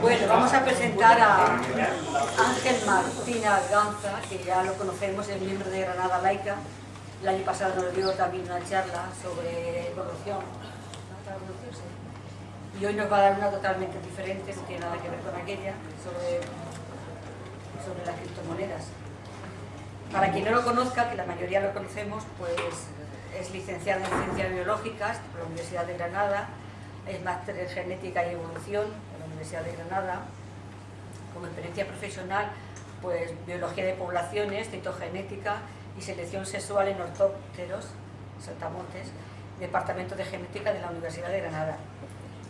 Bueno, vamos a presentar a Ángel Martina Ganza, que ya lo conocemos, es miembro de Granada Laica. El año pasado nos dio también una charla sobre evolución. Y hoy nos va a dar una totalmente diferente, no tiene nada que ver con aquella, sobre, sobre las criptomonedas. Para quien no lo conozca, que la mayoría lo conocemos, pues es licenciado en Ciencias Biológicas por la Universidad de Granada, es máster en Genética y Evolución Universidad de Granada. Como experiencia profesional, pues Biología de Poblaciones, Citogenética y Selección Sexual en Ortópteros, Saltamontes, Departamento de Genética de la Universidad de Granada.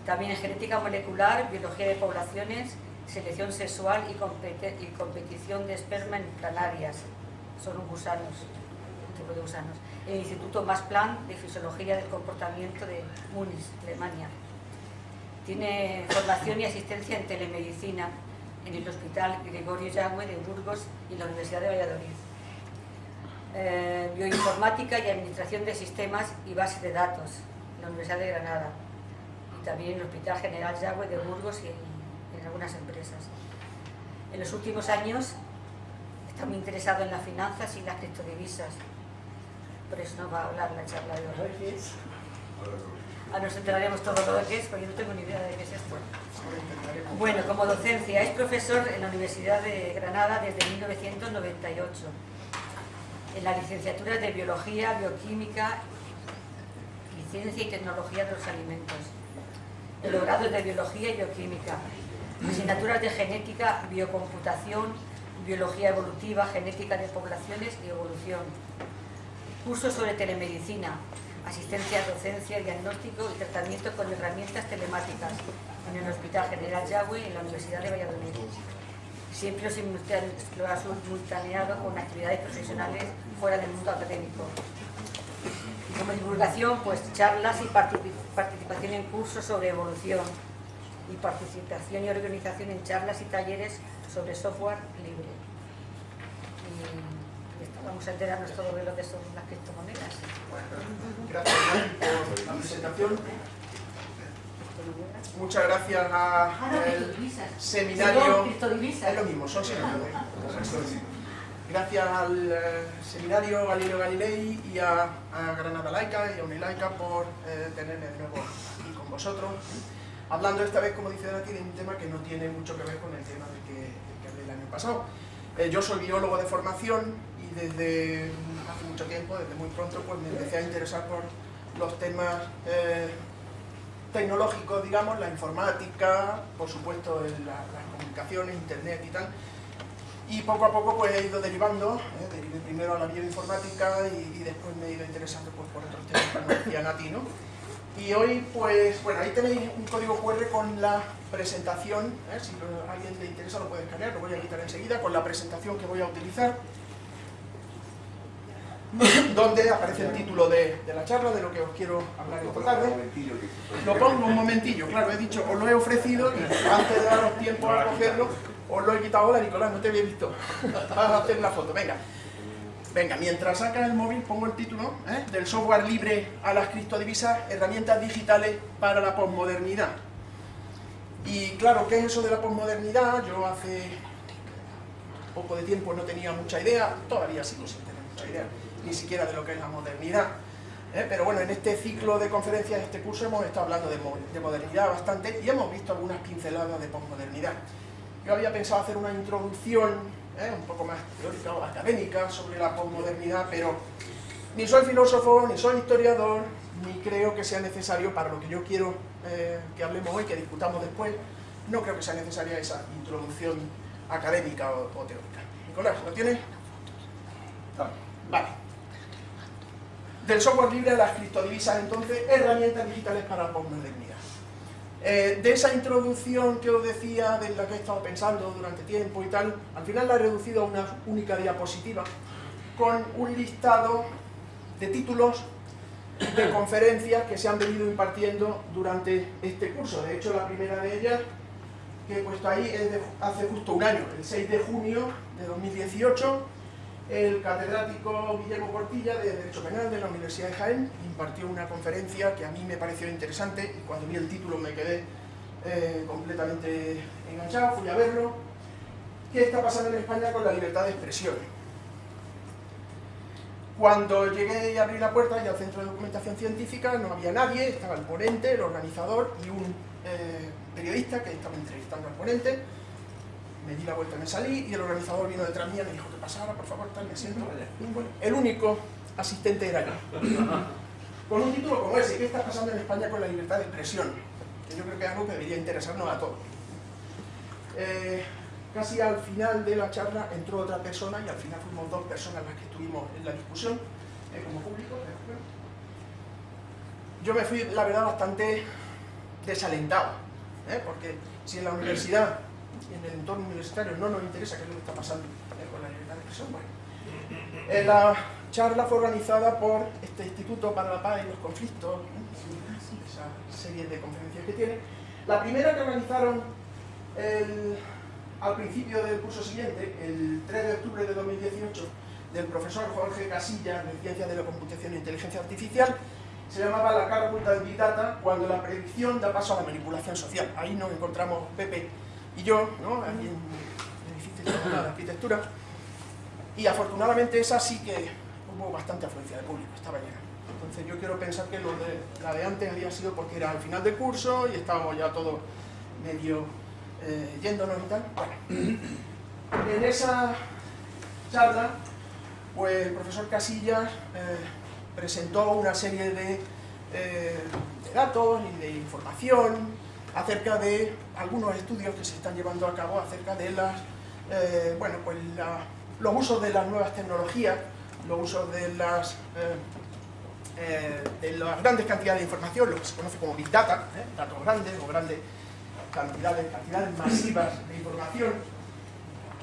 También en Genética Molecular, Biología de Poblaciones, Selección Sexual y, y Competición de Esperma en Planarias. Son gusanos, un tipo de gusanos. El Instituto Masplan de Fisiología del Comportamiento de Múnich, Alemania. Tiene formación y asistencia en telemedicina en el Hospital Gregorio Yagüe de Burgos y la Universidad de Valladolid. Eh, bioinformática y Administración de Sistemas y Bases de Datos en la Universidad de Granada y también en el Hospital General Yagüe de Burgos y en, en algunas empresas. En los últimos años está muy interesado en las finanzas y las criptodivisas. Por eso nos va a hablar la charla de hoy. A nos enteraremos todo lo que es, porque yo no tengo ni idea de qué es esto. Bueno, como docencia, es profesor en la Universidad de Granada desde 1998, en la licenciatura de Biología, Bioquímica, Ciencia y Tecnología de los Alimentos, en los grados de Biología y Bioquímica, asignaturas de Genética, Biocomputación, Biología Evolutiva, Genética de Poblaciones y Evolución, cursos sobre telemedicina, asistencia, docencia, diagnóstico y tratamiento con herramientas telemáticas en el Hospital General Yagüe en la Universidad de Valladolid. Siempre lo ha simultaneado con actividades profesionales fuera del mundo académico. Como divulgación, pues charlas y participación en cursos sobre evolución y participación y organización en charlas y talleres sobre software libre. Vamos a enterarnos todo de lo que son las criptomonedas. Gracias por la presentación. Muchas gracias al seminario. Es lo mismo, son sinónimos. Gracias al eh, seminario Galileo Galilei y a, a, Granada Laica y a Unilaica por eh, tenerme de nuevo aquí con vosotros. Hablando esta vez, como dice Dati, de un tema que no tiene mucho que ver con el tema del que, del que hablé el año pasado. Eh, yo soy biólogo de formación desde hace mucho tiempo, desde muy pronto, pues me empecé a interesar por los temas eh, tecnológicos, digamos, la informática, por supuesto la, las comunicaciones, internet y tal. Y poco a poco pues he ido derivando, eh, derivé primero a la bioinformática y, y, después me he ido interesando pues, por otros temas, como decía Nati, ¿no? Y hoy, pues, bueno, ahí tenéis un código QR con la presentación, ¿eh? si a alguien le interesa lo puede escanear, lo voy a quitar enseguida, con la presentación que voy a utilizar, donde aparece el título de, de, la charla, de lo que os quiero hablar esta tarde. Lo pongo un momentillo, claro, he dicho, os lo he ofrecido y antes de daros tiempo a cogerlo, os lo he quitado. Hola, Nicolás, no te había visto. Vas a hacer la foto, venga. Venga, mientras saca el móvil pongo el título ¿eh? del software libre a las criptodivisas, herramientas digitales para la posmodernidad. Y claro, ¿qué es eso de la posmodernidad? Yo hace poco de tiempo no tenía mucha idea, todavía sigo sin tener mucha idea, ni siquiera de lo que es la modernidad. ¿eh? Pero bueno, en este ciclo de conferencias, este curso, hemos estado hablando de, de modernidad bastante y hemos visto algunas pinceladas de posmodernidad. Yo había pensado hacer una introducción ¿eh? un poco más teórica o académica sobre la posmodernidad, pero ni soy filósofo, ni soy historiador, ni creo que sea necesario para lo que yo quiero eh, que hablemos hoy, que discutamos después, no creo que sea necesaria esa introducción académica o, o teórica. Nicolás, ¿lo tienes? Vale. Del software libre a las criptodivisas, entonces, herramientas digitales para posmodernidad. Eh, de esa introducción que os decía, de la que he estado pensando durante tiempo y tal, al final la he reducido a una única diapositiva con un listado de títulos de conferencias que se han venido impartiendo durante este curso. De hecho, la primera de ellas que he puesto ahí es de hace justo un año, el 6 de junio de 2018, el catedrático Guillermo Portilla de Derecho Penal de la Universidad de Jaén impartió una conferencia que a mí me pareció interesante y cuando vi el título me quedé eh, completamente enganchado, fui a verlo. ¿Qué está pasando en España con la libertad de expresión? Cuando llegué y abrí la puerta y al centro de documentación científica no había nadie, estaba el ponente, el organizador y un eh, periodista que estaba entrevistando al ponente. Me di la vuelta y me salí y el organizador vino detrás mía y me dijo que pasara, por favor, tal, me siento. el único asistente era yo. Con un título como ese, ¿qué está pasando en España con la libertad de expresión? Que yo creo que es algo que debería interesarnos a todos. Eh, casi al final de la charla entró otra persona y al final fuimos dos personas las que estuvimos en la discusión eh, como público. Yo me fui, la verdad, bastante desalentado, ¿eh? porque si en la universidad en el entorno universitario no nos interesa qué es lo que está pasando con la libertad de expresión, bueno. la charla fue organizada por este Instituto para la Paz y los Conflictos, esa serie de conferencias que tiene. La primera que organizaron al principio del curso siguiente, el 3 de octubre de 2018, del profesor Jorge Casillas de Ciencias de la Computación e Inteligencia Artificial, se llamaba La cara oculta Big Data, cuando la predicción da paso a la manipulación social. Ahí nos encontramos Pepe y yo, ¿no? ahí en el edificio de arquitectura, y afortunadamente esa sí que hubo bastante afluencia de público, estaba llena. Entonces yo quiero pensar que lo de, la de antes había sido porque era al final del curso y estábamos ya todos medio eh, yéndonos y tal. En esa charla, pues el profesor Casillas eh, presentó una serie eh, de, datos y de información acerca de algunos estudios que se están llevando a cabo acerca de las, bueno, pues los usos de las nuevas tecnologías los usos de las, eh, eh, de las grandes cantidades de información, lo que se conoce como Big Data, ¿eh? datos grandes o grandes cantidades, cantidades masivas de información.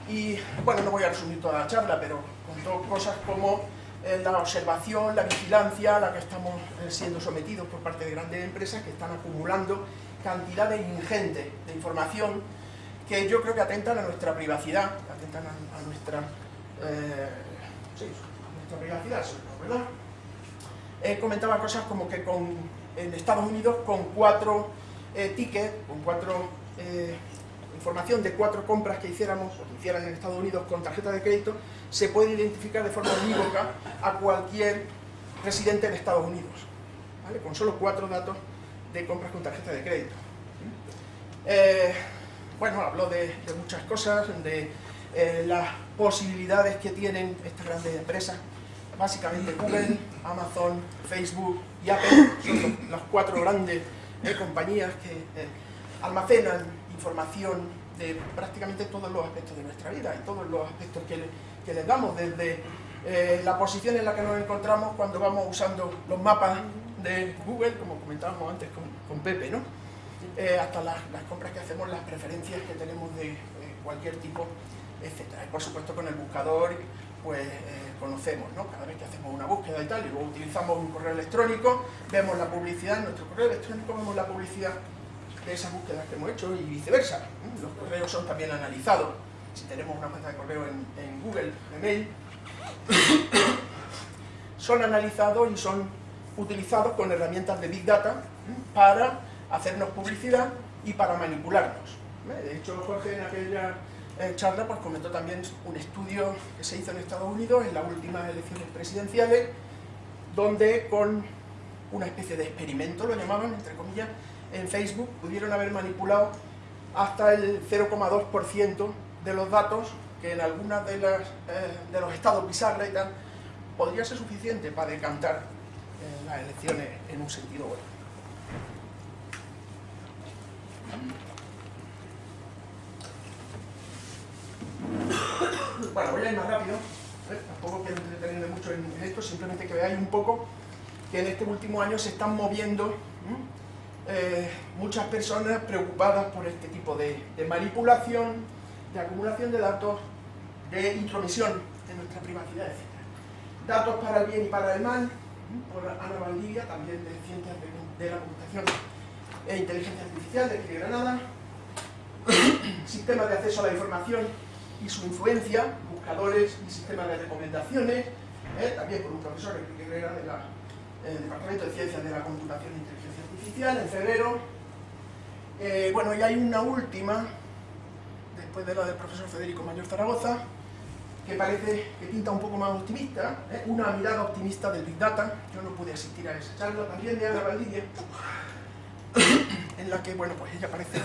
Y bueno, no voy a resumir toda la charla, pero contó cosas como la observación, la vigilancia a la que estamos siendo sometidos por parte de grandes empresas que están acumulando cantidades ingentes de información que yo creo que atentan a nuestra privacidad, atentan a, nuestra privacidad, ¿verdad? Él comentaba cosas como que con, en Estados Unidos con cuatro eh, tickets, con cuatro eh, información de cuatro compras que hiciéramos o que hicieran en Estados Unidos con tarjeta de crédito, se puede identificar de forma unívoca a cualquier residente en Estados Unidos, ¿vale? con solo cuatro datos de compras con tarjeta de crédito. Eh, bueno, habló de, muchas cosas, de las posibilidades que tienen estas grandes empresas básicamente Google, Amazon, Facebook y Apple son las cuatro grandes eh, compañías que eh, almacenan información de prácticamente todos los aspectos de nuestra vida y todos los aspectos que, les damos, desde eh, la posición en la que nos encontramos cuando vamos usando los mapas de Google, como comentábamos antes con, Pepe, ¿no? hasta las, compras que hacemos, las preferencias que tenemos de cualquier tipo, etc. Y por supuesto con el buscador, pues conocemos, ¿no? Cada vez que hacemos una búsqueda y tal, y luego utilizamos un correo electrónico, vemos la publicidad en nuestro correo electrónico, vemos la publicidad de esas búsquedas que hemos hecho y viceversa. Los correos son también analizados. Si tenemos una cuenta de correo en, Google, en mail, son analizados y son utilizados con herramientas de Big Data para hacernos publicidad y para manipularnos. De hecho, Jorge en aquella charla pues comentó también un estudio que se hizo en Estados Unidos en las últimas elecciones presidenciales, donde con una especie de experimento, lo llamaban, entre comillas, en Facebook pudieron haber manipulado hasta el 0,2% de los datos que en algunas de, las, eh, de los estados bizarra y tal, podría ser suficiente para decantar eh, las elecciones en un sentido bueno. Bueno, voy a ir más rápido, ¿eh? tampoco quiero entretenerme mucho en, esto, simplemente que veáis un poco que en este último año se están moviendo eh, muchas personas preocupadas por este tipo de, manipulación, de acumulación de datos, de intromisión en nuestra privacidad, etc. Datos para el bien y para el mal, por Ana Valdivia, también de Ciencias de, la Computación e Inteligencia Artificial de aquí de Granada, Sistema de acceso a la información y su influencia, buscadores y sistemas de recomendaciones, ¿eh? también por un profesor, Enrique Herrera, del Departamento de Ciencias de la Computación e Inteligencia Artificial, en febrero. Eh, bueno, y hay una última, después de la del profesor Federico Mayor Zaragoza, que parece que pinta un poco más optimista, ¿eh? una mirada optimista del Big Data. Yo no pude asistir a esa charla, también de Ana Valdivia, en la que, bueno, pues ella parece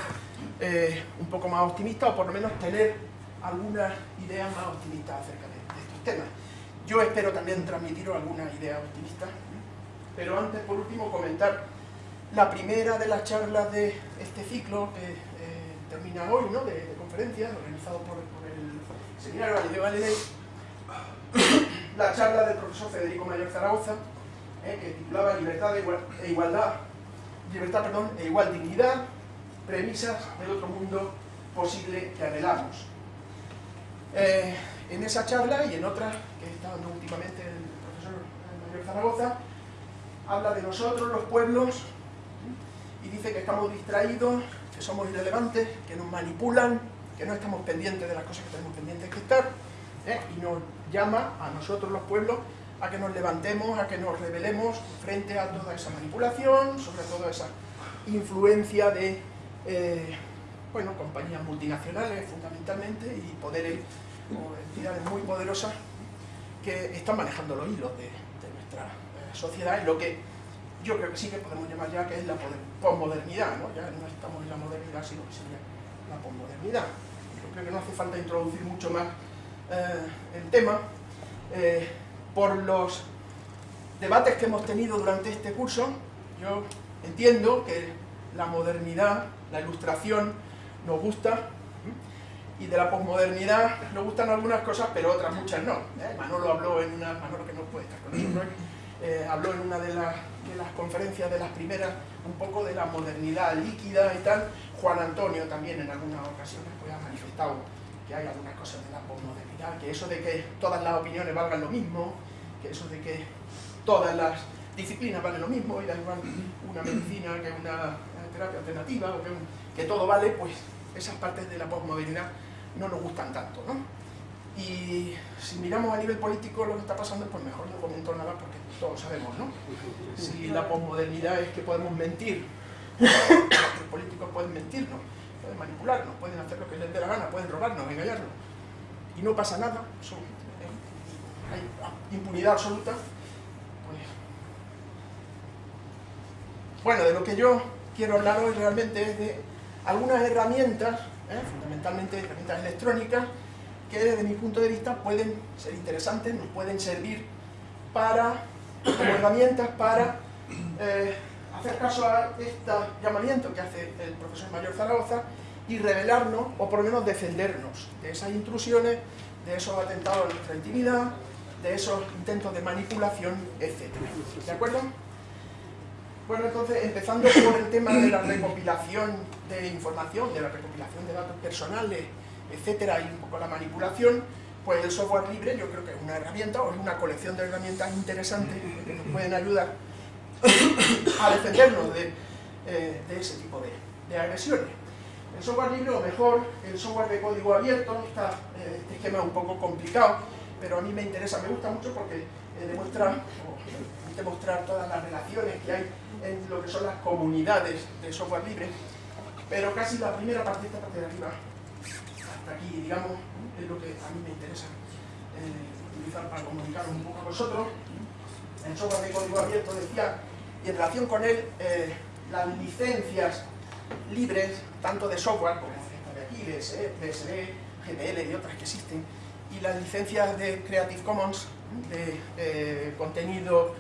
eh, un poco más optimista, o por lo menos tener algunas ideas más optimistas acerca de, estos temas. Yo espero también transmitiros algunas ideas optimistas, pero antes, por último, comentar la primera de las charlas de este ciclo que eh, termina hoy, ¿no? de, de conferencias, organizado por, seminario Galileo la charla del profesor Federico Mayor Zaragoza, eh, que titulaba Libertad e Igualdad, libertad perdón, e igual dignidad, premisas del otro mundo posible que anhelamos. Eh, en esa charla y en otras que está dando últimamente el profesor Mayor Zaragoza, habla de nosotros, los pueblos, y dice que estamos distraídos, que somos irrelevantes, que nos manipulan, que no estamos pendientes de las cosas que tenemos pendientes que estar, ¿eh? y nos llama a nosotros los pueblos a que nos levantemos, a que nos rebelemos frente a toda esa manipulación, sobre todo esa influencia de eh, bueno, compañías multinacionales fundamentalmente y poderes o entidades muy poderosas que están manejando los hilos de, nuestra eh, sociedad y lo que yo creo que sí que podemos llamar ya que es la posmodernidad, ¿no? ya no estamos en la modernidad sino que sería la posmodernidad. Creo que no hace falta introducir mucho más eh, el tema eh, por los debates que hemos tenido durante este curso. Yo entiendo que la modernidad, la ilustración, nos gusta, y de la posmodernidad nos gustan algunas cosas, pero otras muchas no. ¿eh? Manolo habló en una, Manolo que no puede estar con nosotros, eh, habló en una de, la, de, las conferencias de las primeras un poco de la modernidad líquida y tal. Juan Antonio también en algunas ocasiones pues, ha manifestado que hay algunas cosas de la posmodernidad, que eso de que todas las opiniones valgan lo mismo, que eso de que todas las disciplinas valen lo mismo, y da igual una medicina que una terapia alternativa, o que, que todo vale, pues esas partes de la posmodernidad no nos gustan tanto, ¿no? Y si miramos a nivel político lo que está pasando, pues mejor no comento nada porque todos sabemos, ¿no? Si la posmodernidad es que podemos mentir, los políticos pueden mentirnos, pueden manipularnos, pueden hacer lo que les dé la gana, pueden robarnos, engañarnos, y no pasa nada, ¿eh? hay impunidad absoluta, pues... Bueno, de lo que yo quiero hablar hoy realmente es de algunas herramientas, ¿eh? fundamentalmente herramientas electrónicas, que desde mi punto de vista pueden ser interesantes, nos pueden servir para, como herramientas para eh, hacer caso a este llamamiento que hace el profesor Mayor Zaragoza y revelarnos, o por lo menos defendernos de esas intrusiones, de esos atentados a nuestra intimidad, de esos intentos de manipulación, etc. ¿De acuerdo? Bueno, entonces, empezando por el tema de la recopilación de información, de la recopilación de datos personales, etcétera, y un poco la manipulación, pues el software libre yo creo que es una herramienta o es una colección de herramientas interesantes que nos pueden ayudar a defendernos de, eh, de ese tipo de, de, agresiones. El software libre, o mejor, el software de código abierto, está, eh, este esquema es un poco complicado, pero a mí me interesa, me gusta mucho porque eh, demuestra, o permite mostrar todas las relaciones que hay en lo que son las comunidades de software libre, pero casi la primera parte, esta parte de arriba, aquí, digamos, es lo que a mí me interesa eh, utilizar para comunicar un poco a vosotros. El software de código abierto decía, y en relación con él, eh, las licencias libres, tanto de software como esta de aquí, DSE, DSD, GPL y otras que existen, y las licencias de Creative Commons, de eh, contenido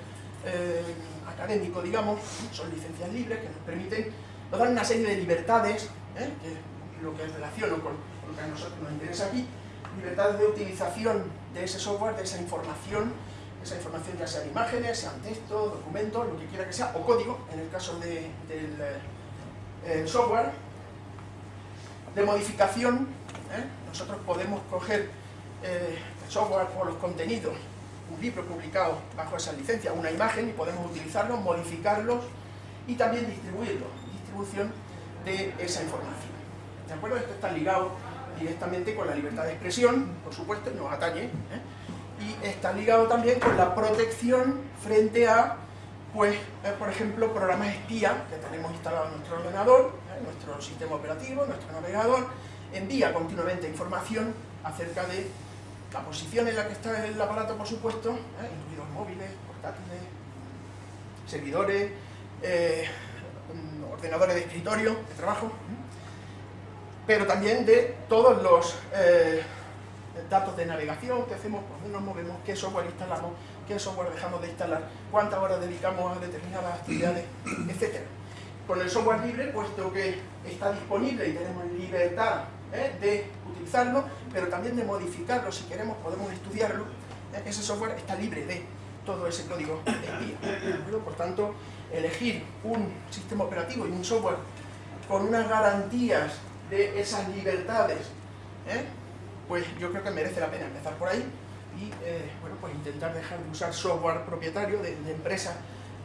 académico, digamos, son licencias libres que nos permiten, nos dan una serie de libertades, que es lo que relaciono con, lo que a nosotros nos interesa aquí, libertades de utilización de ese software, de esa información, esa información ya sean imágenes, sean textos, documentos, lo que quiera que sea, o código, en el caso de, del eh, software, de modificación, ¿eh? nosotros podemos coger eh, el software o los contenidos un libro publicado bajo esa licencia, una imagen, y podemos utilizarlos, modificarlos y también distribuirlos, distribución de esa información. ¿De acuerdo? Esto está ligado directamente con la libertad de expresión, por supuesto, nos atañe, ¿eh? y está ligado también con la protección frente a pues, eh, por ejemplo, programas espía que tenemos instalado en nuestro ordenador, en nuestro sistema operativo, nuestro navegador, envía continuamente información acerca de la posición en la que está el aparato, por supuesto, incluidos móviles, portátiles, servidores, ordenadores de escritorio, de trabajo, pero también de todos los eh, datos de navegación que hacemos, por dónde nos movemos, qué software instalamos, qué software dejamos de instalar, cuántas horas dedicamos a determinadas actividades, etc. Con el software libre, puesto que está disponible y tenemos libertad ¿eh? de utilizarlo, pero también de modificarlo, si queremos podemos estudiarlo, ¿eh? ese software está libre de todo ese código espía. Por tanto, elegir un sistema operativo y un software con unas garantías de esas libertades, ¿eh? pues yo creo que merece la pena empezar por ahí y eh, bueno, pues intentar dejar de usar software propietario de, empresas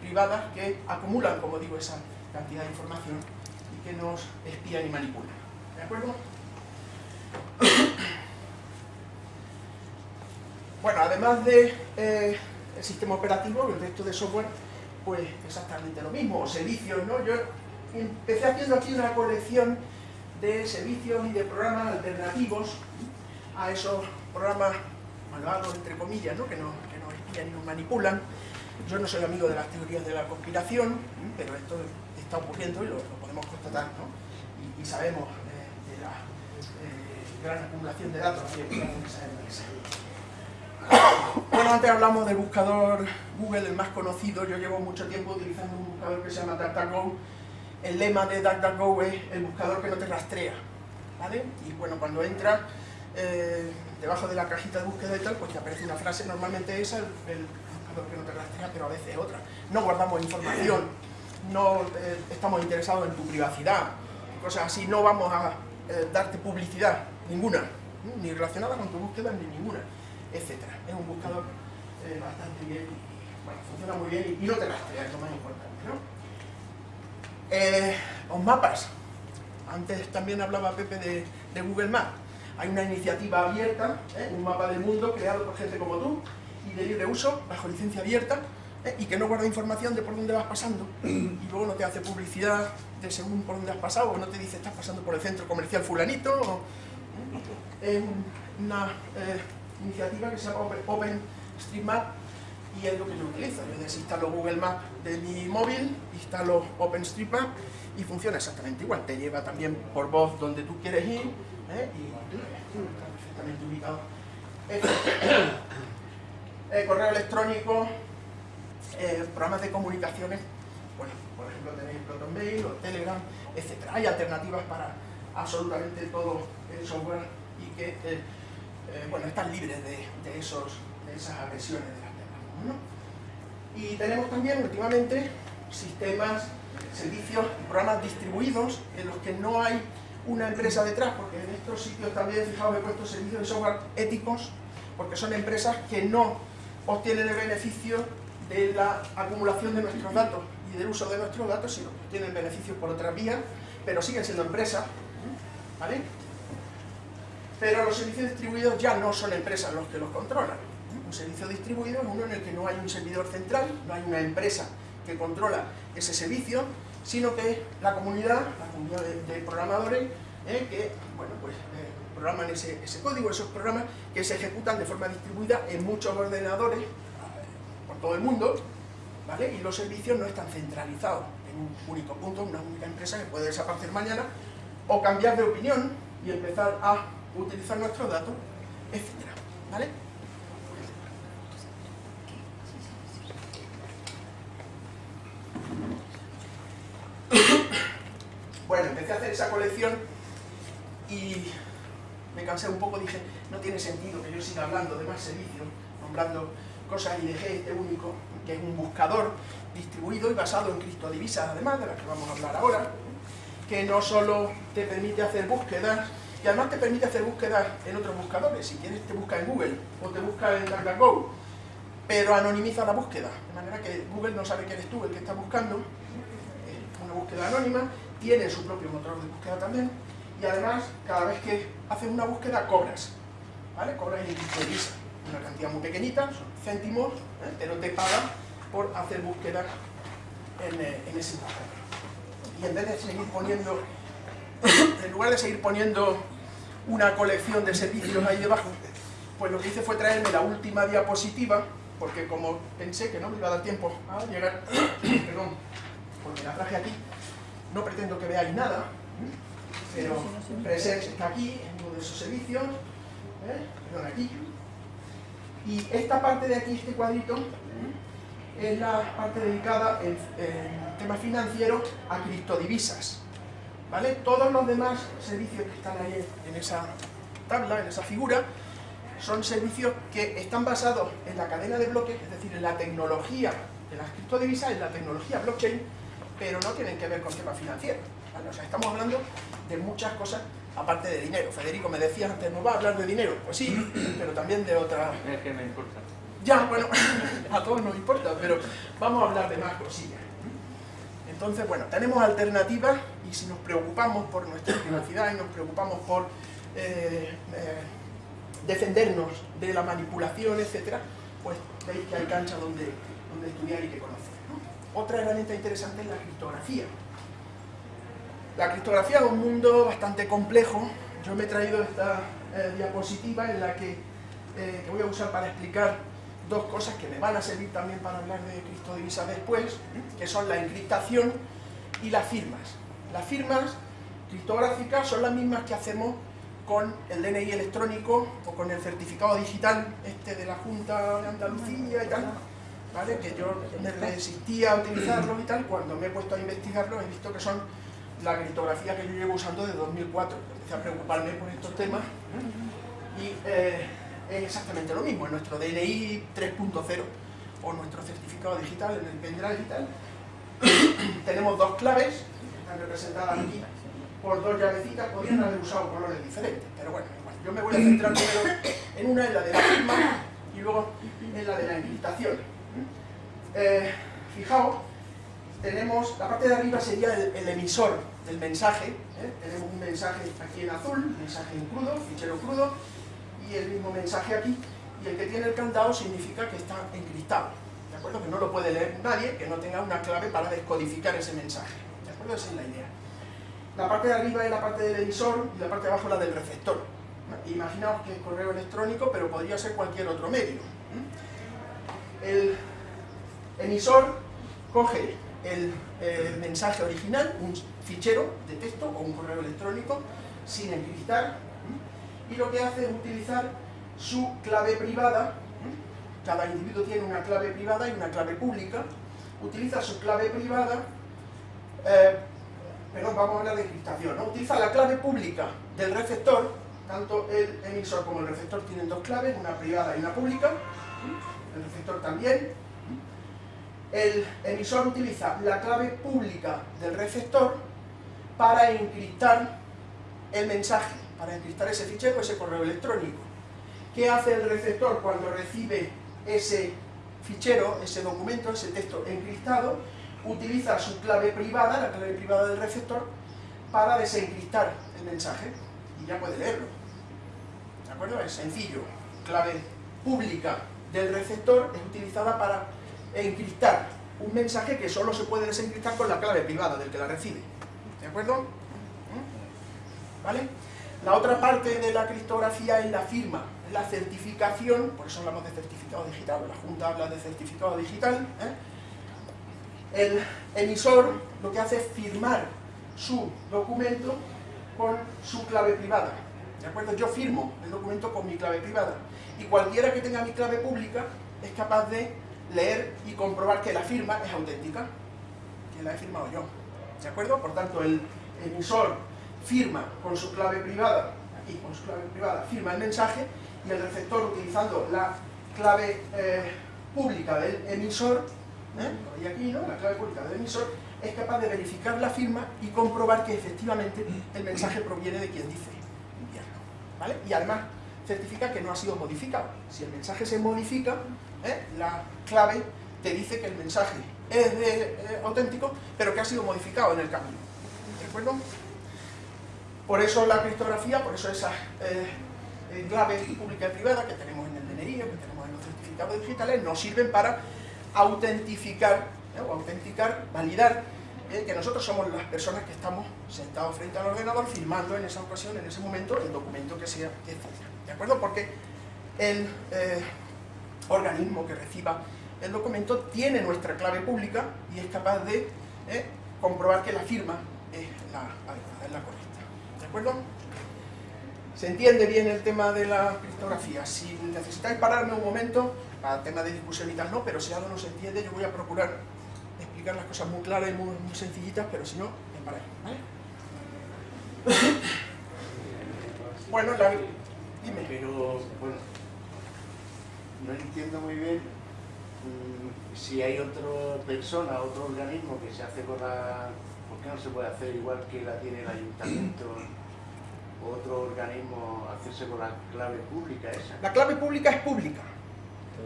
privadas que acumulan, como digo, esa cantidad de información y que nos espían y manipulan. ¿De acuerdo? Bueno, además de eh, el sistema operativo, el resto de software pues exactamente lo mismo, servicios, ¿no? Yo empecé haciendo aquí una colección de servicios y de programas alternativos a esos programas malvados, entre comillas, ¿no? que, nos, que nos espían y nos manipulan. Yo no soy amigo de las teorías de la conspiración, pero esto está ocurriendo y lo, podemos constatar, ¿no? y, sabemos eh, de la eh, gran acumulación de datos que bueno, antes hablamos del buscador Google, el más conocido. Yo llevo mucho tiempo utilizando un buscador que se llama DuckDuckGo. El lema de DuckDuckGo es el buscador que no te rastrea. ¿vale? Y bueno, cuando entras eh, debajo de la cajita de búsqueda y tal, pues te aparece una frase, normalmente esa, el, buscador que no te rastrea, pero a veces otra. No guardamos información, no eh, estamos interesados en tu privacidad, cosas así, no vamos a eh, darte publicidad, ninguna, ni relacionada con tu búsqueda ni ninguna etcétera. Es un buscador bastante bien bueno, funciona muy bien y, no te rastrea, es lo más importante. ¿No? Eh, los mapas. Antes también hablaba Pepe de, Google Maps. Hay una iniciativa abierta, ¿eh? un mapa del mundo creado por gente como tú y de libre uso, bajo licencia abierta, y que no guarda información de por dónde vas pasando y luego no te hace publicidad de según por dónde has pasado o no te dice estás pasando por el centro comercial fulanito es una iniciativa que se llama OpenStreetMap y es lo que yo utilizo. Yo desinstalo Google Maps de mi móvil, instalo OpenStreetMap y funciona exactamente igual. Te lleva también por voz donde tú quieres ir ¿eh? está perfectamente ubicado. Eh, correo electrónico, eh, programas de comunicaciones, bueno, por ejemplo tenéis ProtonMail o Telegram, etc. Hay alternativas para absolutamente todo el software y que eh, bueno, están libres de, esos, de esas agresiones Y tenemos también últimamente sistemas, servicios programas distribuidos en los que no hay una empresa detrás, porque en estos sitios también, fijaos, he puesto servicios de software éticos, porque son empresas que no obtienen el beneficio de la acumulación de nuestros datos y del uso de nuestros datos, sino que obtienen beneficios por otra vía, pero siguen siendo empresas, ¿vale? pero los servicios distribuidos ya no son empresas los que los controlan. Un servicio distribuido es uno en el que no hay un servidor central, no hay una empresa que controla ese servicio, sino que la comunidad, la comunidad de, programadores, eh, que bueno, pues, eh, programan ese, código, esos programas que se ejecutan de forma distribuida en muchos ordenadores eh, por todo el mundo, ¿vale? y los servicios no están centralizados en un único punto, una única empresa que puede desaparecer mañana, o cambiar de opinión y empezar a utilizar nuestros datos, etc. ¿Vale? Bueno, empecé a hacer esa colección y me cansé un poco, dije, no tiene sentido que yo siga hablando de más servicios, nombrando cosas y dejé este único, que es un buscador distribuido y basado en criptodivisas, además, de las que vamos a hablar ahora, que no solo te permite hacer búsquedas y además te permite hacer búsquedas en otros buscadores. Si quieres te busca en Google o te busca en DuckDuckGo, pero anonimiza la búsqueda, de manera que Google no sabe que eres tú el que está buscando, es una búsqueda anónima, tiene su propio motor de búsqueda también, y además cada vez que haces una búsqueda cobras, ¿vale? Cobras en Visa, una cantidad muy pequeñita, son céntimos, ¿eh? pero te pagan por hacer búsquedas en, eh, ese Y en vez de seguir poniendo, en lugar de seguir poniendo una colección de servicios ahí debajo, pues lo que hice fue traerme la última diapositiva, porque como pensé que no me iba a dar tiempo a llegar, perdón, porque la traje aquí, no pretendo que veáis nada, pero Presence está aquí, en uno de esos servicios, ¿eh? perdón, aquí, y esta parte de aquí, este cuadrito, es la parte dedicada en, en temas financieros a criptodivisas. ¿Vale? Todos los demás servicios que están ahí en esa tabla, en esa figura, son servicios que están basados en la cadena de bloques, es decir, en la tecnología de las criptodivisas, en la tecnología blockchain, pero no tienen que ver con temas financieros. O sea, estamos hablando de muchas cosas aparte de dinero. Federico me decía antes, ¿no va a hablar de dinero? Pues sí, pero también de otra... Es que me importa. Ya, bueno, a todos nos importa, pero vamos a hablar de más cosillas. Entonces, bueno, tenemos alternativas y si nos preocupamos por nuestra privacidad y nos preocupamos por eh, eh, defendernos de la manipulación, etcétera, pues veis que hay cancha donde, donde estudiar y que conocer. Otra herramienta interesante es la criptografía. La criptografía es un mundo bastante complejo. Yo me he traído esta eh, diapositiva en la que, eh, que, voy a usar para explicar dos cosas que me van a servir también para hablar de criptodivisas después, que son la encriptación y las firmas. Las firmas criptográficas son las mismas que hacemos con el DNI electrónico o con el certificado digital este de la Junta de Andalucía y tal, ¿vale? que yo me resistía a utilizarlo y tal, cuando me he puesto a investigarlo he visto que son la criptografía que yo llevo usando desde 2004. Empecé a preocuparme por estos temas y eh, es exactamente lo mismo. En nuestro DNI 3.0 o nuestro certificado digital, en el pendrive digital, tenemos dos claves, que están representadas aquí por dos llavecitas, podrían haber usado colores diferentes, pero bueno, yo me voy a centrar primero en una, en la de la firma, y luego en la de la encriptación. Eh, fijaos, tenemos, la parte de arriba sería el emisor del mensaje, ¿eh? tenemos un mensaje aquí en azul, mensaje en crudo, fichero crudo, y el mismo mensaje aquí, y el que tiene el candado significa que está encriptado, ¿de acuerdo? Que no lo puede leer nadie que no tenga una clave para descodificar ese mensaje, ¿de acuerdo? Esa es la idea. La parte de arriba es la parte del emisor y la parte de abajo la del receptor. Imaginaos que es correo electrónico, pero podría ser cualquier otro medio. El emisor coge el, el mensaje original, un fichero de texto o un correo electrónico sin encriptar y lo que hace es utilizar su clave privada cada individuo tiene una clave privada y una clave pública utiliza su clave privada eh, perdón, vamos a hablar de encriptación ¿no? utiliza la clave pública del receptor tanto el emisor como el receptor tienen dos claves, una privada y una pública el receptor también el emisor utiliza la clave pública del receptor para encriptar el mensaje, para encriptar ese fichero, ese correo electrónico. ¿Qué hace el receptor cuando recibe ese fichero, ese documento, ese texto encriptado? Utiliza su clave privada, la clave privada del receptor, para desencriptar el mensaje y ya puede leerlo. ¿De acuerdo? Es sencillo. Clave pública del receptor es utilizada para encriptar un mensaje que solo se puede desencriptar con la clave privada del que la recibe. ¿De acuerdo? ¿Mm? ¿Vale? La otra parte de la criptografía es la firma, la certificación, por eso hablamos de certificado digital, la Junta habla de certificado digital. ¿eh? El emisor lo que hace es firmar su documento con su clave privada. ¿De acuerdo? Yo firmo el documento con mi clave privada. Y cualquiera que tenga mi clave pública es capaz de leer y comprobar que la firma es auténtica, que la he firmado yo. ¿De acuerdo? Por tanto, el emisor firma con su clave privada, aquí con su clave privada, firma el mensaje y el receptor utilizando la clave eh, pública del emisor, ¿eh? aquí, ¿no? La clave pública del emisor, es capaz de verificar la firma y comprobar que efectivamente el mensaje proviene de quien dice enviarlo. ¿Vale? Y además certifica que no ha sido modificado. Si el mensaje se modifica, ¿eh? la clave te dice que el mensaje es de, eh, auténtico, pero que ha sido modificado en el camino. ¿De acuerdo? Por eso la criptografía, por eso esas claves pública y privada que tenemos en el DNI, que tenemos en los certificados digitales, nos sirven para autentificar ¿eh? o autenticar, validar ¿eh? que nosotros somos las personas que estamos sentados frente al ordenador firmando en esa ocasión, en ese momento, el documento que sea, etc. ¿De acuerdo? Porque el eh, organismo que reciba el documento tiene nuestra clave pública y es capaz de comprobar que la firma es la es la correcta. ¿De acuerdo? ¿Se entiende bien el tema de la criptografía? Si necesitáis pararme un momento, para el tema de discusión y tal no, pero si algo no se entiende yo voy a procurar explicar las cosas muy claras y muy, sencillitas, pero si no, me paráis, ¿vale? bueno, la... dime. Pero, bueno, no entiendo muy bien mm, si hay otra persona, otro organismo que se hace con la... ¿Por qué no se puede hacer igual que la tiene el ayuntamiento? otro organismo hacerse con la clave pública esa? La clave pública es pública,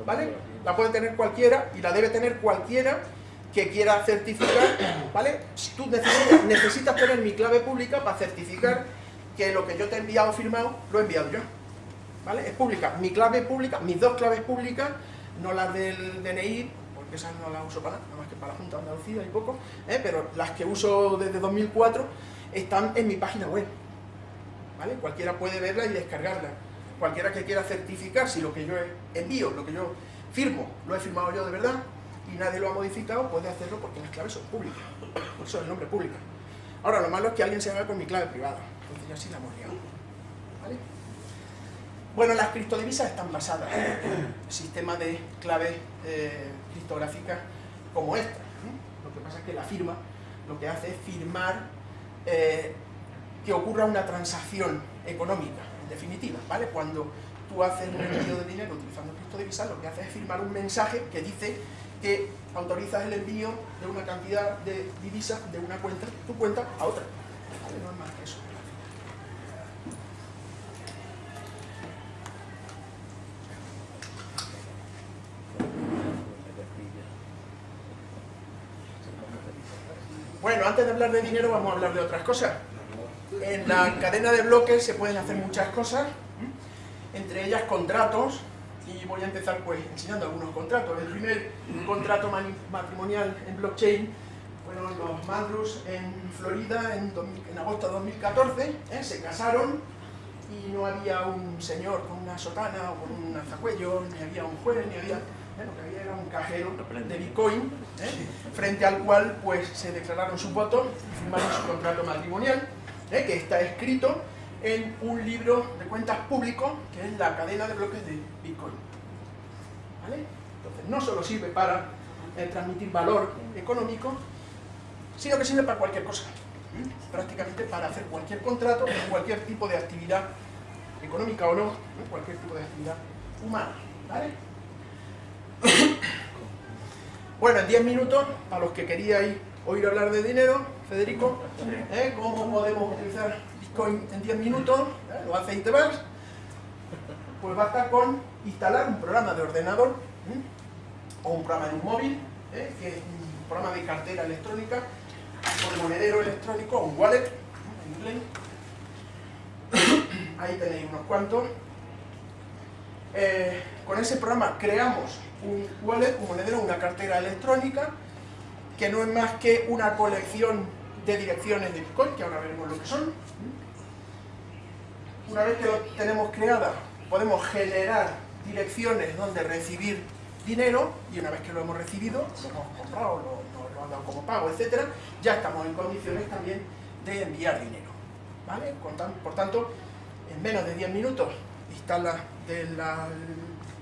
¿vale? La puede tener cualquiera y la debe tener cualquiera que quiera certificar, ¿vale? Tú necesitas, necesitas tener mi clave pública para certificar que lo que yo te he enviado firmado, lo he enviado yo, ¿vale? Es pública. Mi clave pública, mis dos claves públicas, no las del DNI, porque esas no las uso para nada, más que para la Junta de Andalucía y poco, ¿eh? pero las que uso desde 2004 están en mi página web, ¿vale? Cualquiera puede verla y descargarla. Cualquiera que quiera certificar si lo que yo envío, lo que yo firmo, lo he firmado yo de verdad y nadie lo ha modificado, puede hacerlo porque las claves son públicas. Por eso el nombre público. Ahora, lo malo es que alguien se haga con mi clave privada. Entonces ya sí la hemos liado. Bueno, las criptodivisas están basadas en el sistema de clave eh, criptográficas como esta. Lo que pasa es que la firma lo que hace es firmar eh, que ocurra una transacción económica, definitiva, ¿vale? Cuando tú haces un envío de dinero utilizando criptodivisas, lo que haces es firmar un mensaje que dice que autorizas el envío de una cantidad de divisas de una cuenta, tu cuenta, a otra. ¿Vale? No es más que eso. Bueno, antes de hablar de dinero vamos a hablar de otras cosas. En la cadena de bloques se pueden hacer muchas cosas, entre ellas contratos, y voy a empezar pues enseñando algunos contratos. El primer contrato matrimonial en blockchain fueron los Madrus en Florida en, agosto de 2014, ¿eh? se casaron y no había un señor con una sotana o con un alzacuello, ni había un juez, ni había... lo que había era un cajero de Bitcoin, ¿eh? frente al cual pues se declararon sus votos y firmaron su contrato matrimonial. ¿Eh? que está escrito en un libro de cuentas público, que es la cadena de bloques de Bitcoin. ¿Vale? Entonces, no solo sirve para eh, transmitir valor económico, sino que sirve para cualquier cosa. Prácticamente para hacer cualquier contrato, cualquier tipo de actividad económica o no, cualquier tipo de actividad humana. ¿Vale? bueno, en 10 minutos, para los que queríais oír hablar de dinero, Federico, ¿eh? cómo podemos utilizar Bitcoin en 10 minutos, ¿eh? lo hace Itebas, pues basta con instalar un programa de ordenador ¿eh? o un programa de un móvil, que es un programa de cartera electrónica o de monedero electrónico, un wallet, en inglés. Ahí tenéis unos cuantos. con ese programa creamos un wallet, un monedero, una cartera electrónica que no es más que una colección de direcciones de Bitcoin, que ahora veremos lo que son. Una vez que lo tenemos creada, podemos generar direcciones donde recibir dinero, y una vez que lo hemos recibido, lo hemos comprado, lo, han dado como pago, etc., ya estamos en condiciones también de enviar dinero. ¿vale? Por tanto, en menos de 10 minutos instala de la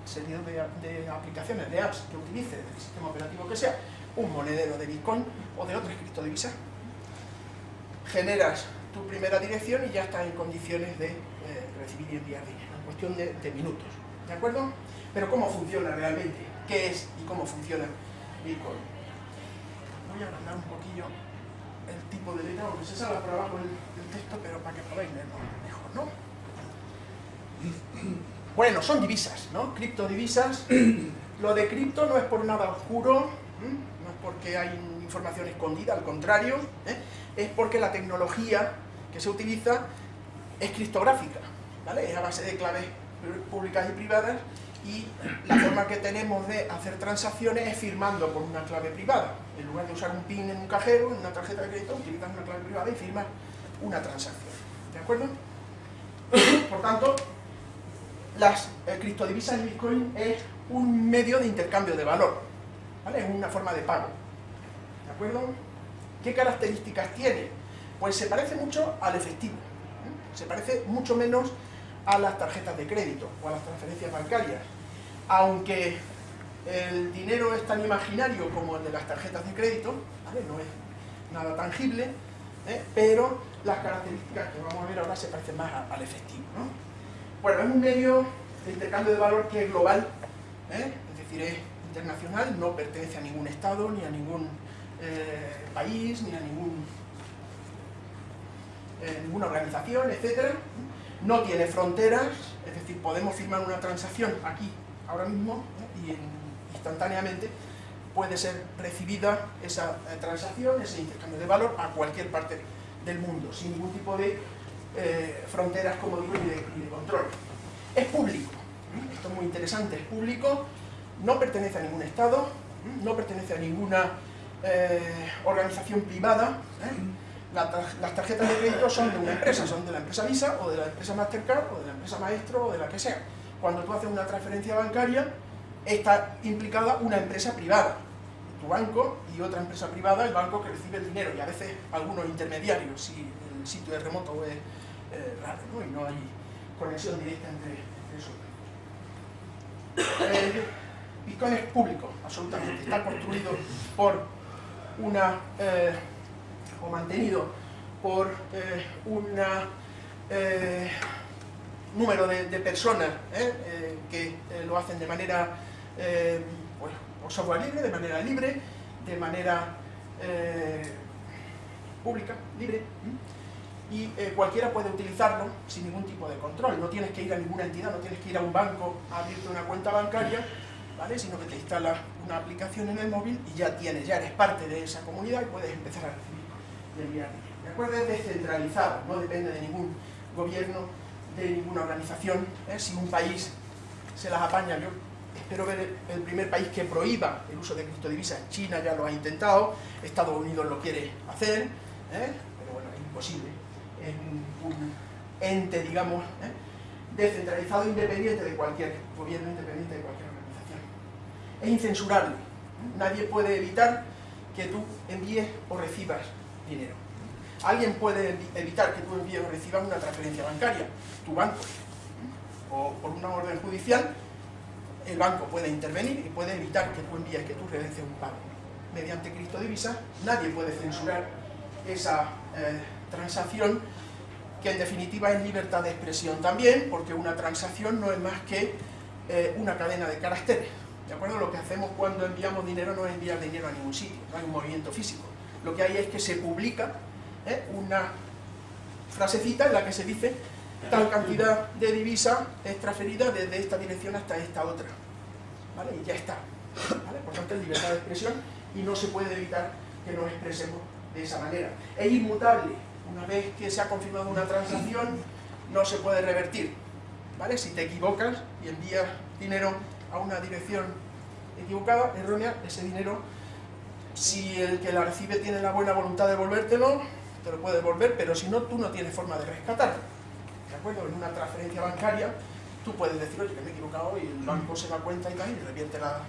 serie de aplicaciones, de apps que utilice, del sistema operativo que sea, un monedero de Bitcoin o de otras criptodivisas, generas tu primera dirección y ya estás en condiciones de eh, recibir y enviar dinero, en cuestión de, minutos, ¿de acuerdo? Pero ¿cómo funciona realmente? ¿Qué es y cómo funciona Bitcoin? Voy a agrandar un poquillo el tipo de letra, aunque se sale por abajo el, texto, pero para que podáis leerlo mejor, ¿no? Bueno, son divisas, ¿no? Criptodivisas. Lo de cripto no es por nada oscuro, porque hay información escondida, al contrario, ¿eh? es porque la tecnología que se utiliza es criptográfica, ¿vale? es a base de claves públicas y privadas y la forma que tenemos de hacer transacciones es firmando con una clave privada. En lugar de usar un PIN en un cajero, en una tarjeta de crédito, utilizas una clave privada y firmas una transacción. ¿De acuerdo? Por tanto, las eh, criptodivisas en Bitcoin es un medio de intercambio de valor. ¿Vale? Es una forma de pago. ¿De acuerdo? ¿Qué características tiene? Pues se parece mucho al efectivo. ¿eh? Se parece mucho menos a las tarjetas de crédito o a las transferencias bancarias. Aunque el dinero es tan imaginario como el de las tarjetas de crédito, no es nada tangible, ¿eh? pero las características que vamos a ver ahora se parecen más al efectivo. Bueno, es un medio de intercambio de valor que es global, ¿eh? es decir, es internacional, no pertenece a ningún estado, ni a ningún eh, país, ni a ningún, ninguna organización, etc. No tiene fronteras, es decir, podemos firmar una transacción aquí, ahora mismo, y instantáneamente puede ser recibida esa transacción, ese intercambio de valor a cualquier parte del mundo, sin ningún tipo de eh, fronteras, como digo, y de, control. Es público, esto es muy interesante, es público, no pertenece a ningún Estado, no pertenece a ninguna eh, organización privada, ¿eh? las tarjetas de crédito son de una empresa, son de la empresa Visa, o de la empresa Mastercard, o de la empresa Maestro, o de la que sea. Cuando tú haces una transferencia bancaria, está implicada una empresa privada, tu banco y otra empresa privada, el banco que recibe el dinero, y a veces algunos intermediarios, si el sitio es remoto o es eh, raro, ¿no? y no hay conexión directa entre, eso. Eh, Bitcoin es público, absolutamente, está construido por una, eh, o mantenido por eh, un número de, personas que lo hacen de manera pues, o software libre, de manera libre, de manera eh, pública, libre, y eh, cualquiera puede utilizarlo sin ningún tipo de control. No tienes que ir a ninguna entidad, no tienes que ir a un banco a abrirte una cuenta bancaria, sino que te instalas una aplicación en el móvil y ya tienes, ya eres parte de esa comunidad y puedes empezar a recibir y enviar. ¿De acuerdo? Es descentralizado, no depende de ningún gobierno, de ninguna organización. ¿eh? Si un país se las apaña, yo espero ver el primer país que prohíba el uso de criptodivisas. China ya lo ha intentado, Estados Unidos lo quiere hacer, ¿eh? pero bueno, es imposible. Es un, ente, digamos, ¿eh? descentralizado, independiente de cualquier gobierno, independiente de cualquier. Es incensurable. Nadie puede evitar que tú envíes o recibas dinero. Alguien puede evitar que tú envíes o recibas una transferencia bancaria, tu banco, o por una orden judicial, el banco puede intervenir y puede evitar que tú envíes, que tú realices un pago. Mediante criptodivisas nadie puede censurar esa eh, transacción que en definitiva es libertad de expresión también, porque una transacción no es más que eh, una cadena de caracteres. ¿De acuerdo? Lo que hacemos cuando enviamos dinero no es enviar dinero a ningún sitio, no hay un movimiento físico. Lo que hay es que se publica ¿eh? una frasecita en la que se dice tal cantidad de divisa es transferida desde esta dirección hasta esta otra. ¿Vale? Y ya está. ¿Vale? Por tanto, es libertad de expresión y no se puede evitar que nos expresemos de esa manera. Es inmutable. Una vez que se ha confirmado una transacción, no se puede revertir. ¿Vale? Si te equivocas y envías dinero a una dirección equivocada, errónea, ese dinero, si el que la recibe tiene la buena voluntad de devolvértelo, te lo puede devolver, pero si no, tú no tienes forma de rescatarlo. ¿de acuerdo? En una transferencia bancaria, tú puedes decir, oye, que me he equivocado y el banco se da cuenta y tal, y revierte la,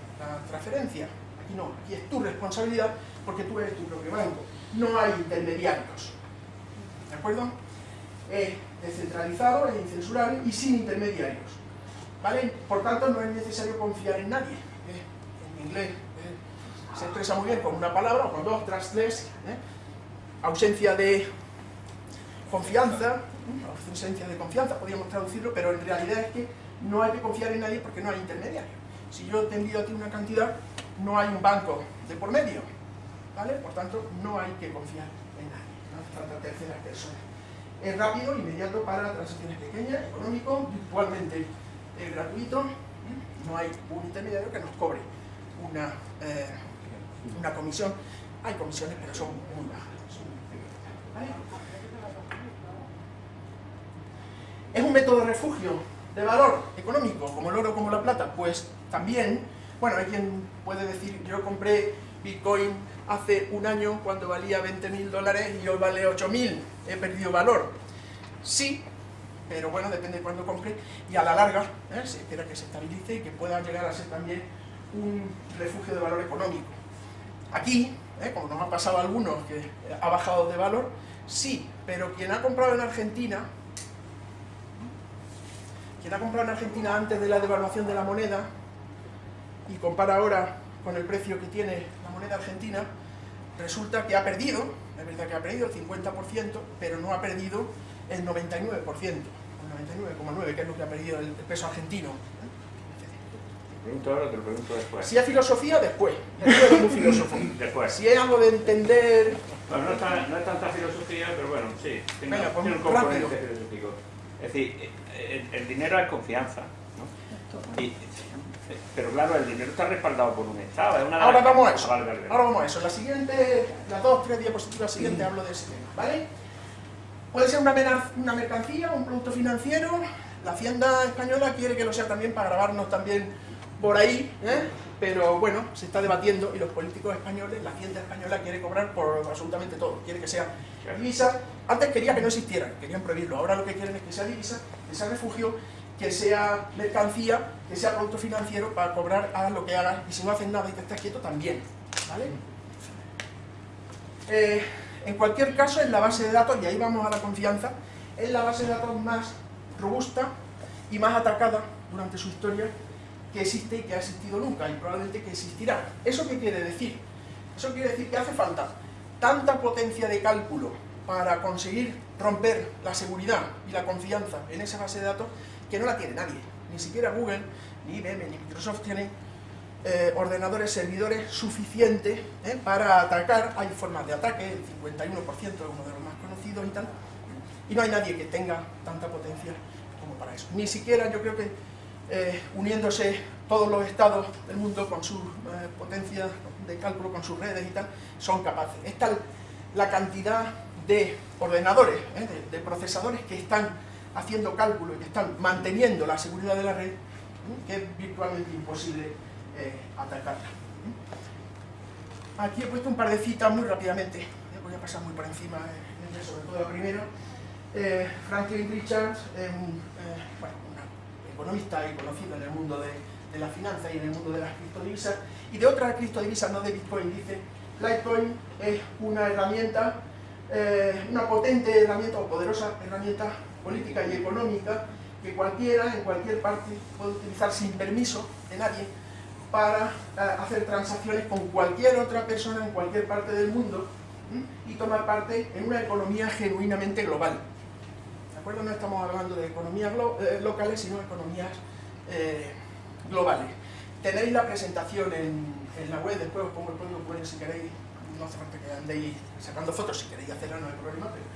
transferencia. Aquí no, aquí es tu responsabilidad porque tú eres tu propio banco. No hay intermediarios. ¿De acuerdo? Es descentralizado, es incensurable y sin intermediarios. Por tanto, no es necesario confiar en nadie. ¿eh? En inglés ¿eh? se expresa muy bien con una palabra o con dos, trustless, ¿eh? ausencia de confianza, ausencia de confianza, podríamos traducirlo, pero en realidad es que no hay que confiar en nadie porque no hay intermediario. Si yo te envío a ti una cantidad, no hay un banco de por medio, ¿vale? Por tanto, no hay que confiar en nadie, no falta terceras personas. Es rápido, inmediato para transacciones pequeñas, económico, virtualmente es gratuito, no hay un intermediario que nos cobre una, eh, una comisión. Hay comisiones, pero son muy bajas. Es un método de refugio, de valor económico, como el oro, como la plata, pues también, bueno, hay quien puede decir, yo compré Bitcoin hace un año cuando valía 20.000 dólares y hoy vale 8.000, he perdido valor. Sí, pero bueno, depende de cuándo compre, y a la larga ¿eh? se espera que se estabilice y que pueda llegar a ser también un refugio de valor económico. Aquí, ¿eh? como nos ha pasado algunos que ha bajado de valor, sí, pero quien ha comprado en Argentina, quien ha comprado en Argentina antes de la devaluación de la moneda y compara ahora con el precio que tiene la moneda argentina, resulta que ha perdido, es verdad que ha perdido el 50%, pero no ha perdido el 99%, el 99,9%, que es lo que ha perdido el, peso argentino. Te pregunto ahora, te lo pregunto después. Si es filosofía, después. Después es muy filósofo. Después. Si es algo de entender... Bueno, no es, tan- no es tanta filosofía, pero bueno, sí, tiene, Venga, pues, tiene un componente rápido. filosófico. Es decir, el, el dinero es confianza, ¿no? Y- pero claro, el dinero está respaldado por un Estado. Es una Ahora vamos a eso. Ahora vamos a eso. La siguiente, las dos, tres diapositivas siguientes hablo de ese tema, ¿vale? Puede ser una, mercancía, un producto financiero. La Hacienda española quiere que lo sea también para grabarnos también por ahí, ¿eh? pero bueno, se está debatiendo y los políticos españoles, la Hacienda española quiere cobrar por absolutamente todo. Quiere que sea divisa. Antes quería que no existiera, querían prohibirlo. Ahora lo que quieren es que sea divisa, que sea refugio, que sea mercancía, que sea producto financiero para cobrar, hagas lo que hagas y si no haces nada y te estás quieto también. ¿vale? Eh, en cualquier caso, es la base de datos, y ahí vamos a la confianza, es la base de datos más robusta y más atacada durante su historia que existe y que ha existido nunca, y probablemente que existirá. ¿Eso qué quiere decir? Eso quiere decir que hace falta tanta potencia de cálculo para conseguir romper la seguridad y la confianza en esa base de datos que no la tiene nadie. Ni siquiera Google, ni IBM, ni Microsoft tienen eh, ordenadores, servidores suficientes ¿eh? para atacar. Hay formas de ataque, el 51% es uno de los más conocidos y tal. Y no hay nadie que tenga tanta potencia como para eso. Ni siquiera yo creo que eh, uniéndose todos los estados del mundo con su eh, potencia de cálculo, con sus redes y tal, son capaces. Es tal la cantidad de ordenadores, de, de procesadores que están haciendo cálculo y que están manteniendo la seguridad de la red, que es virtualmente imposible eh, atacarla. Aquí he puesto un par de citas muy rápidamente, voy a pasar muy por encima, eh, sobre todo la primera. Eh, Franklin Richards, un, eh, bueno, un economista y conocido en el mundo de, de la finanza y en el mundo de las criptodivisas, y de otras criptodivisas, no de Bitcoin, dice, Litecoin es una herramienta, eh, una potente herramienta o poderosa herramienta política y económica que cualquiera, en cualquier parte, puede utilizar sin permiso de nadie para eh, hacer transacciones con cualquier otra persona en cualquier parte del mundo y tomar parte en una economía genuinamente global. ¿De acuerdo? No estamos hablando de economías eh, locales, sino economías eh, globales. Tenéis la presentación en, en la web, después os pongo el código QR si queréis, no hace falta que andéis sacando fotos, si queréis hacerlo no hay problema, pero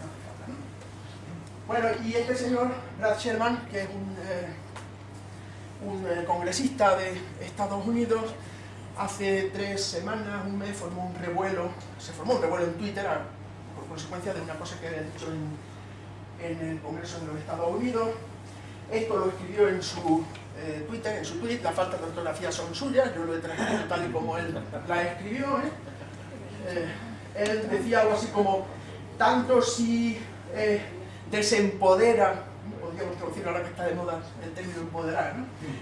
no hace falta, ¿no? Bueno, y este señor, Brad Sherman, que es un, eh, un eh, congresista de Estados Unidos, hace tres semanas, un mes, formó un revuelo, se formó un revuelo en Twitter a- por consecuencia de una cosa que había dicho en, el Congreso de los Estados Unidos. Esto lo escribió en su eh, Twitter, en su tweet, las faltas de ortografía son suyas, yo lo he transcrito tal y como él la escribió. ¿eh? Eh, él decía algo así como, tanto si desempodera, podríamos traducir ahora que está de moda el término empoderar,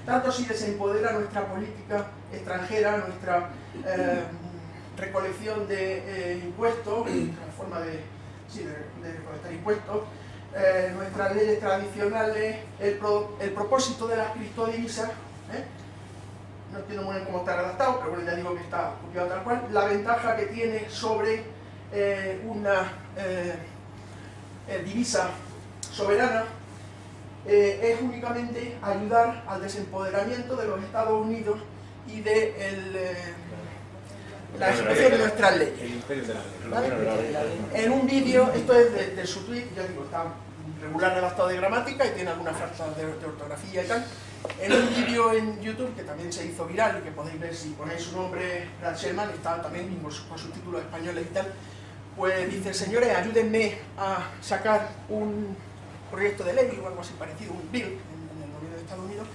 tanto si desempodera nuestra política extranjera, nuestra eh, recolección de eh, impuestos, la forma de, sí, recolectar impuestos, eh, nuestras leyes tradicionales, el, pro- el propósito de las criptodivisas, no entiendo muy bien cómo está redactado, pero bueno, ya digo que está copiado tal cual, la ventaja que tiene sobre una divisa soberana eh, es únicamente ayudar al desempoderamiento de los Estados Unidos y de el, eh, la ejecución de nuestras leyes. En un vídeo, esto es de, de su tweet, ya digo, está regular redactado de gramática y tiene algunas faltas de, de ortografía y tal. En un vídeo en YouTube que también se hizo viral y que podéis ver si ponéis su nombre, Brad Sherman, está también con, su- con subtítulos españoles y tal, pues dice, señores, ayúdenme a sacar un proyecto de ley o algo así parecido, un bill en, el Estados Unidos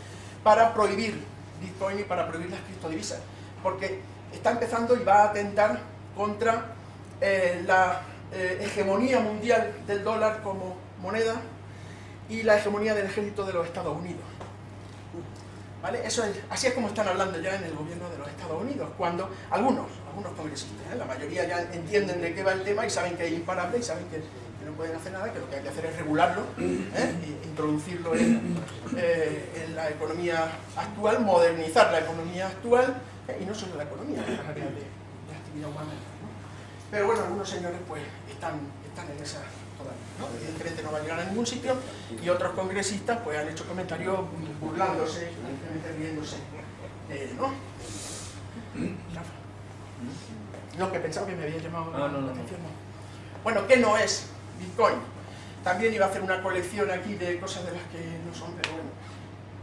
para prohibir Bitcoin y para prohibir las criptodivisas, porque está empezando y va a atentar contra eh, la eh, hegemonía mundial del dólar como moneda y la hegemonía del ejército de los Estados Unidos. ¿Vale? Eso es, así es como están hablando ya en el gobierno de los Estados Unidos, cuando algunos, algunos congresistas, ¿eh? la mayoría ya entienden de qué va el tema y saben que es imparable y saben que, pueden hacer nada, que lo que hay que hacer es regularlo, ¿eh? e introducirlo en, eh, en, la economía actual, modernizar la economía actual, y no solo la economía, las áreas de, de, actividad humana. Pero bueno, algunos señores pues están, están en esa ¿no? evidentemente no va a llegar a ningún sitio, y otros congresistas pues han hecho comentarios burlándose, riéndose de ¿no? No, que pensaba que me había llamado la atención. Bueno, ¿qué no es Bitcoin? También iba a hacer una colección aquí de cosas de las que no son, pero bueno,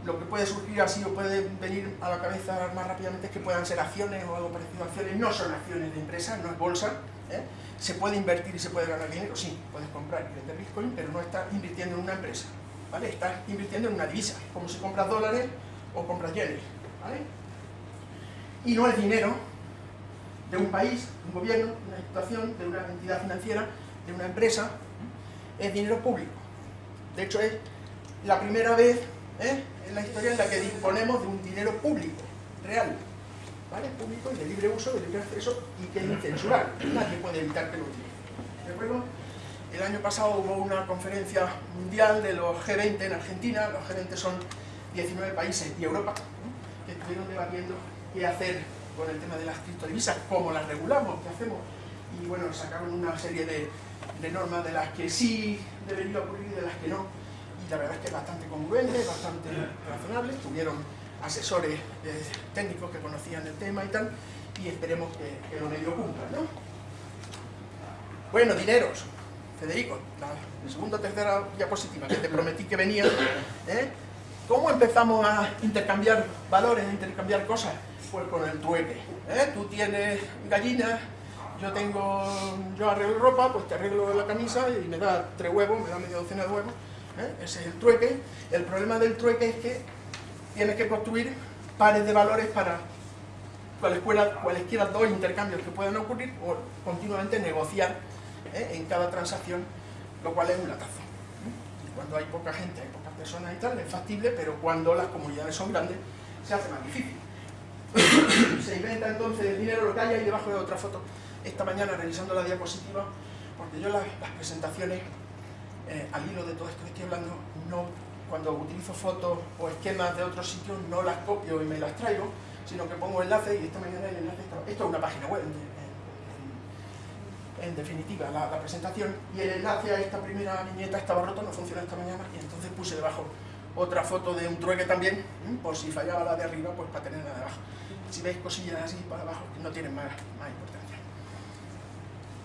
lo que puede surgir así o puede venir a la cabeza más rápidamente es que puedan ser acciones o algo parecido a acciones, no son acciones de empresas, no es bolsa, ¿eh? se puede invertir y se puede ganar dinero, sí, puedes comprar y vender Bitcoin, pero no estás invirtiendo en una empresa, ¿vale? Estás invirtiendo en una divisa, como si compras dólares o compras yenes, ¿vale? Y no es dinero de un país, de un gobierno, de una situación, de una entidad financiera, de una empresa, es dinero público. De hecho, es la primera vez ¿eh? en la historia en la que disponemos de un dinero público, real, ¿vale? público y de libre uso, de libre acceso y que es incensurable. Nadie puede evitar que lo utilice. ¿De acuerdo? El año pasado hubo una conferencia mundial de los G20 en Argentina, los G20 son 19 países y Europa, que estuvieron debatiendo qué hacer con el tema de las criptodivisas, cómo las regulamos, qué hacemos. Y bueno, sacaron una serie de, de normas de las que sí debería ocurrir y de las que no. Y la verdad es que es bastante congruente, bastante razonable. Tuvieron asesores eh, técnicos que conocían el tema y tal, y esperemos que, lo medio cumplan, ¿no? Bueno, dineros. Federico, la segunda o tercera diapositiva que te prometí que venía, ¿eh? ¿Cómo empezamos a intercambiar valores, a intercambiar cosas? Pues con el trueque. ¿eh? Tú tienes gallinas, yo tengo, yo arreglo ropa, pues te arreglo la camisa y me da tres huevos, me da media docena de huevos. ¿eh? Ese es el trueque. El problema del trueque es que tienes que construir pares de valores para cualesquiera, dos intercambios que puedan ocurrir o continuamente negociar ¿eh? en cada transacción, lo cual es un latazo. Y cuando hay poca gente, hay pocas personas y tal, es factible, pero cuando las comunidades son grandes, se hace más difícil. se inventa entonces el dinero, lo que hay ahí debajo de otra foto, esta mañana revisando la diapositiva, porque yo las, presentaciones, eh, al hilo de todo esto que estoy hablando, no cuando utilizo fotos o esquemas de otros sitios no las copio y me las traigo, sino que pongo enlaces y esta mañana el enlace está... Esto es una página web, en, definitiva, la, la, presentación, y el enlace a esta primera viñeta estaba roto, no funciona esta mañana, y entonces puse debajo otra foto de un trueque también, por si fallaba la de arriba, pues para tenerla de abajo. Si veis cosillas así para abajo, no tienen más, más importancia.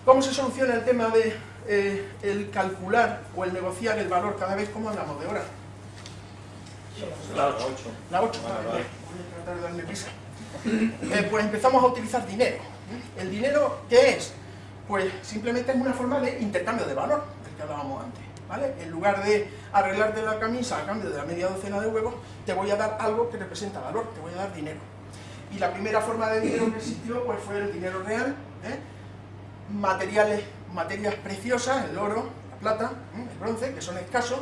¿Cómo se soluciona el tema de eh, el calcular o el negociar el valor cada vez como hablamos de hora? La 8. La 8, vale, vale. Voy a tratar de darme prisa. Eh, pues empezamos a utilizar dinero. ¿El dinero qué es? Pues simplemente es una forma de intercambio de valor, del que hablábamos antes. ¿vale? En lugar de arreglarte la camisa a cambio de la media docena de huevos, te voy a dar algo que representa valor, te voy a dar dinero. Y la primera forma de dinero que existió pues, fue el dinero real, ¿eh? Materiales, materias preciosas, el oro, la plata, ¿eh? el bronce, que son escasos,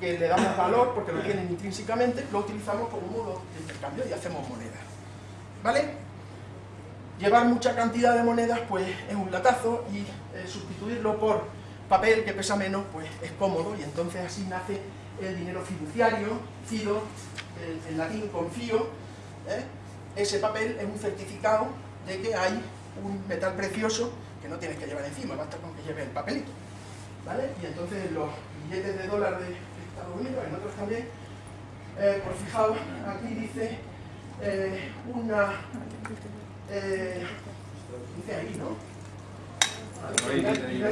que le damos valor porque lo tienen intrínsecamente, lo utilizamos como modo de intercambio y hacemos monedas. ¿Vale? Llevar mucha cantidad de monedas pues es un latazo y eh, sustituirlo por papel que pesa menos pues es cómodo y entonces así nace el dinero fiduciario, fido, el, en latín confío, ¿eh? ese papel es un certificado de que hay un metal precioso que no tienes que llevar encima, basta con que lleve el papelito. ¿Vale? Y entonces los billetes de dólar de Estados Unidos, en otros también, eh, por fijaos, aquí dice eh, una... Eh, dice ahí, ¿no?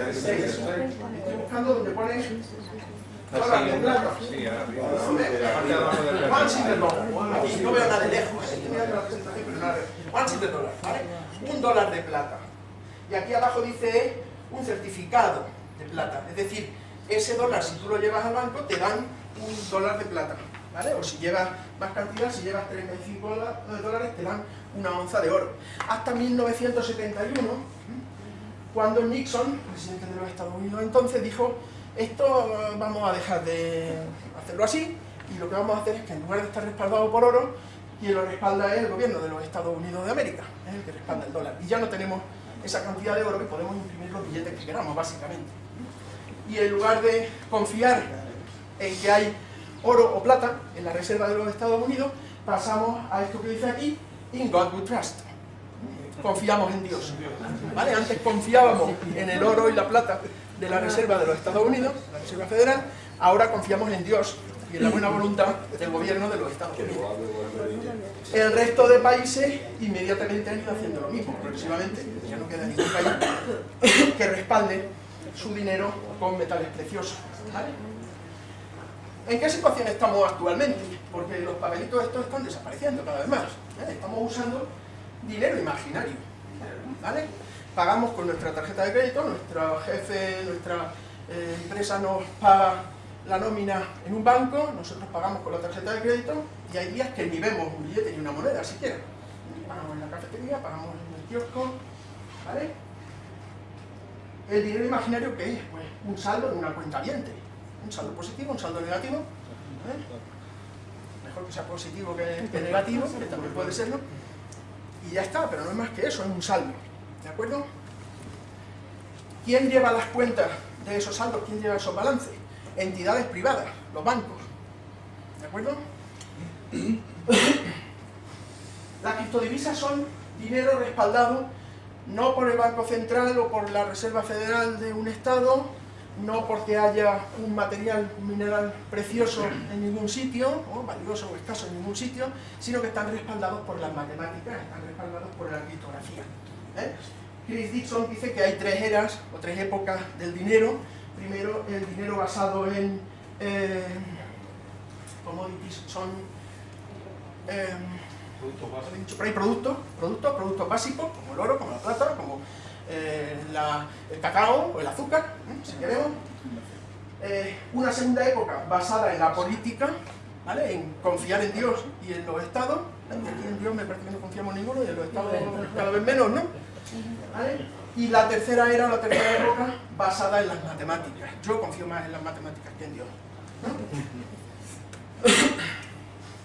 Estoy buscando donde pone dólar de plata. Dollar. Aquí no veo nada de lejos. Estoy mirando la presentación, pero nada de One silver dollar, ¿vale? Un dólar de plata. Y aquí abajo dice un certificado de plata. Es decir, ese dólar, si tú lo llevas al banco, te dan un dólar de plata. ¿vale? O si llevas más cantidad, si llevas 35 dólares, te dan una onza de oro. Hasta 1971, cuando Nixon, presidente de los Estados Unidos entonces, dijo esto vamos a dejar de hacerlo así y lo que vamos a hacer es que en lugar de estar respaldado por oro, quien lo respalda es el gobierno de los Estados Unidos de América, es el que respalda el dólar. Y ya no tenemos esa cantidad de oro que podemos imprimir los billetes que queramos, básicamente. Y en lugar de confiar en que hay oro o plata en la reserva de los Estados Unidos, pasamos a esto que dice aquí, in God we trust. Confiamos en Dios. ¿Vale? Antes confiábamos en el oro y la plata de la reserva de los Estados Unidos, la Reserva Federal, ahora confiamos en Dios y en la buena voluntad del gobierno de los Estados Unidos. El resto de países inmediatamente han ido haciendo lo mismo, progresivamente, ya no queda ningún país que respalde su dinero con metales preciosos. ¿En qué situación estamos actualmente? Porque los papelitos estos están desapareciendo cada vez más. ¿eh? Estamos usando dinero imaginario. ¿vale? Pagamos con nuestra tarjeta de crédito, nuestro jefe, nuestra eh, empresa nos paga la nómina en un banco, nosotros pagamos con la tarjeta de crédito y hay días que ni vemos un billete ni una moneda siquiera. Pagamos en la cafetería, pagamos en el kiosco, ¿vale? El dinero imaginario, ¿qué es? Pues un saldo en una cuenta viente. Un saldo positivo, un saldo negativo. Mejor que sea positivo que, que negativo, que también puede serlo. Y ya está, pero no es más que eso, es un saldo. ¿De acuerdo? ¿Quién lleva las cuentas de esos saldos? ¿Quién lleva esos balances? Entidades privadas, los bancos. ¿De acuerdo? Las criptodivisas son dinero respaldado no por el Banco Central o por la Reserva Federal de un Estado, no porque haya un material, mineral precioso en ningún sitio, o valioso o escaso en ningún sitio, sino que están respaldados por las matemáticas, están respaldados por la criptografía. ¿eh? Chris Dixon dice que hay tres eras o tres épocas del dinero. Primero, el dinero basado en eh, commodities, son eh, productos, productos, productos básicos, como el oro, como la plata, como eh, el cacao o el azúcar, si queremos. una segunda época basada en la política, ¿vale? en confiar en Dios y en los estados. Aquí en Dios me parece que no confiamos en ninguno y en los estados cada vez menos, ¿no? Y la tercera era, la tercera época, basada en las matemáticas. Yo confío más en las matemáticas que en Dios.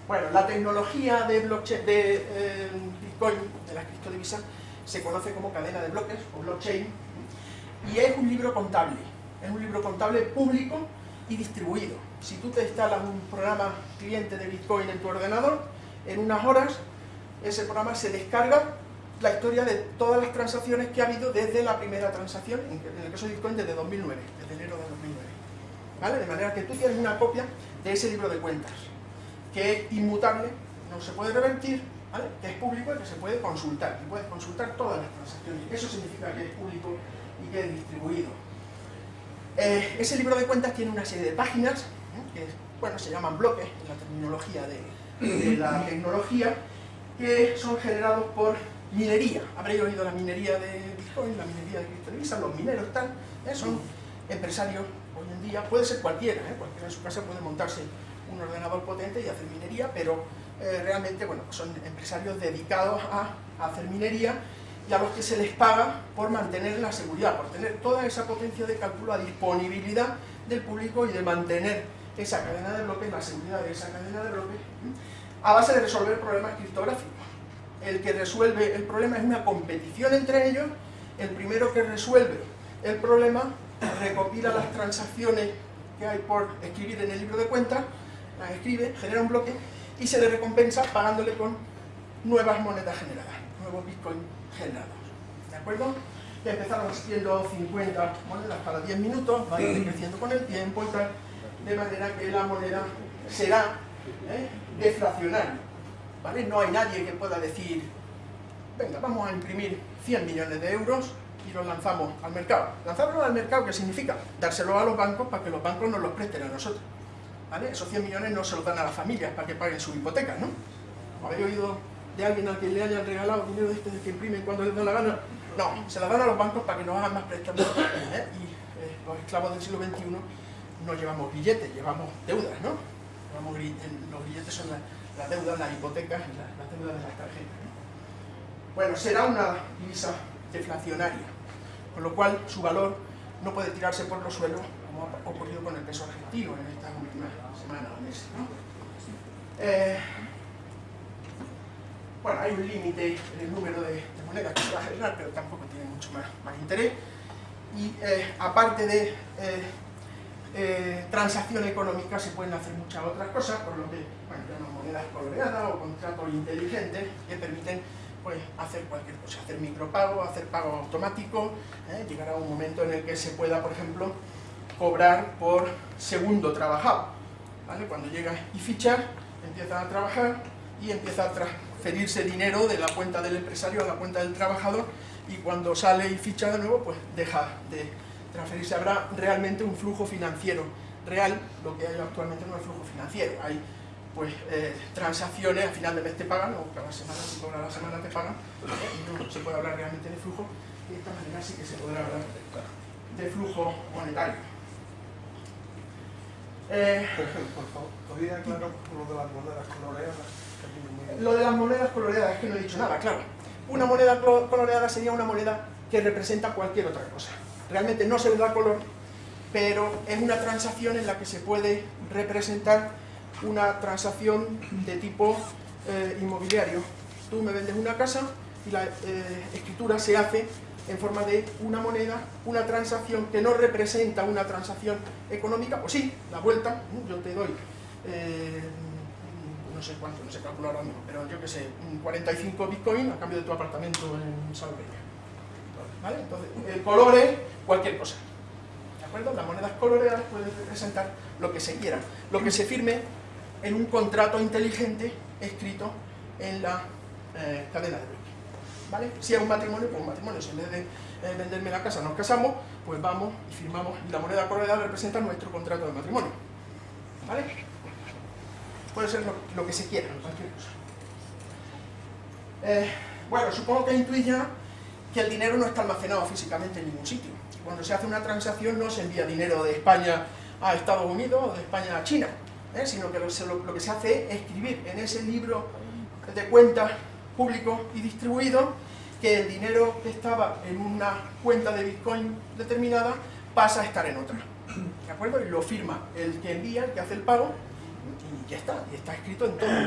Bueno, la tecnología de, blockchain, de eh, Bitcoin, de las criptodivisas, se conoce como cadena de bloques o blockchain y es un libro contable. Es un libro contable público y distribuido. Si tú te instalas un programa cliente de Bitcoin en tu ordenador, en unas horas ese programa se descarga la historia de todas las transacciones que ha habido desde la primera transacción, en el caso de Bitcoin desde 2009, desde enero de 2009. ¿Vale? De manera que tú tienes una copia de ese libro de cuentas, que es inmutable, no se puede revertir, ¿vale? que es público y que se puede consultar, y puedes consultar todas las transacciones. Eso significa que es público y que es distribuido. Eh, ese libro de cuentas tiene una serie de páginas, ¿eh? que bueno, se llaman bloques en la terminología de, de la tecnología, que son generados por Minería, habréis oído la minería de Bitcoin, la minería de criptodivisas, los mineros están, ¿eh? son empresarios hoy en día, puede ser cualquiera, ¿eh? cualquiera en su casa puede montarse un ordenador potente y hacer minería, pero eh, realmente bueno, son empresarios dedicados a, hacer minería y a los que se les paga por mantener la seguridad, por tener toda esa potencia de cálculo a disponibilidad del público y de mantener esa cadena de bloques, la seguridad de esa cadena de bloques, a base de resolver problemas criptográficos el que resuelve el problema es una competición entre ellos, el primero que resuelve el problema recopila las transacciones que hay por escribir en el libro de cuentas, las escribe, genera un bloque y se le recompensa pagándole con nuevas monedas generadas, nuevos bitcoins generados. ¿De acuerdo? Ya empezaron siendo 50 monedas cada 10 minutos, va a ir creciendo con el tiempo y tal, de manera que la moneda será ¿eh? deflacionaria no hay nadie que pueda decir, venga, vamos a imprimir 100 millones de euros y los lanzamos al mercado. Lanzarlos al mercado, ¿qué significa? Dárselo a los bancos para que los bancos nos los presten a nosotros. ¿Vale? Esos 100 millones no se los dan a las familias para que paguen su hipoteca, ¿no? ¿Habéis oído de alguien al que le hayan regalado dinero de este que imprimen cuando les da la gana? No, se la dan a los bancos para que nos hagan más préstamos. ¿eh? Y eh, los esclavos del siglo XXI no llevamos billetes, llevamos deudas, ¿no? los billetes son las deudas, las hipotecas, las deudas de las tarjetas. Bueno, será una divisa deflacionaria, con lo cual su valor no puede tirarse por los suelos como ha ocurrido con el peso argentino en estas últimas semanas o meses. Eh, bueno, hay un límite en el número de, monedas que se va a generar, pero tampoco tiene mucho más, interés. Y eh, aparte de eh, transacción económica se pueden hacer muchas otras cosas, por lo que, bueno, monedas coloreadas o contratos inteligentes que permiten pues, hacer cualquier cosa, hacer micropago, hacer pago automático, ¿eh? llegará un momento en el que se pueda, por ejemplo, cobrar por segundo trabajado. ¿vale? Cuando llega y fichar, empieza a trabajar y empieza a transferirse dinero de la cuenta del empresario a la cuenta del trabajador y cuando sale y ficha de nuevo, pues deja de transferirse. Habrá realmente un flujo financiero real, lo que hay actualmente no es flujo financiero. Hay pues eh, transacciones, a final de mes te pagan, o cada semana, si cobra la semana te pagan, y no se puede hablar realmente de flujo, y de esta manera sí que se podrá hablar de flujo monetario. Eh, por favor, ¿podría aclarar lo de las monedas coloreadas? Lo de las monedas coloreadas es que no he dicho nada, claro. Una moneda coloreada sería una moneda que representa cualquier otra cosa. Realmente no se le da color, pero es una transacción en la que se puede representar una transacción de tipo eh, inmobiliario. Tú me vendes una casa y la eh, escritura se hace en forma de una moneda, una transacción que no representa una transacción económica, pues sí, la vuelta, yo te doy, eh, no sé cuánto, no sé calcular ahora mismo, pero yo que sé, 45 bitcoins a cambio de tu apartamento en Salveña. ¿Vale? Entonces, el color es cualquier cosa. ¿De acuerdo? Las monedas coloreadas pueden representar lo que se quiera. Lo que se firme en un contrato inteligente escrito en la eh, cadena de bloque. ¿Vale? Si es un matrimonio, pues un matrimonio. Si en vez de eh, venderme la casa nos casamos, pues vamos y firmamos, y la moneda coloreada representa nuestro contrato de matrimonio. ¿Vale? Puede ser lo, que se quiera, cualquier cosa. Eh, bueno, supongo que intuís ya que el dinero no está almacenado físicamente en ningún sitio. Cuando se hace una transacción no se envía dinero de España a Estados Unidos o de España a China ¿eh? sino que lo, que se hace es escribir en ese libro de cuentas público y distribuido que el dinero que estaba en una cuenta de Bitcoin determinada pasa a estar en otra. ¿De acuerdo? Y lo firma el que envía, el que hace el pago, y ya está. Y está escrito en todas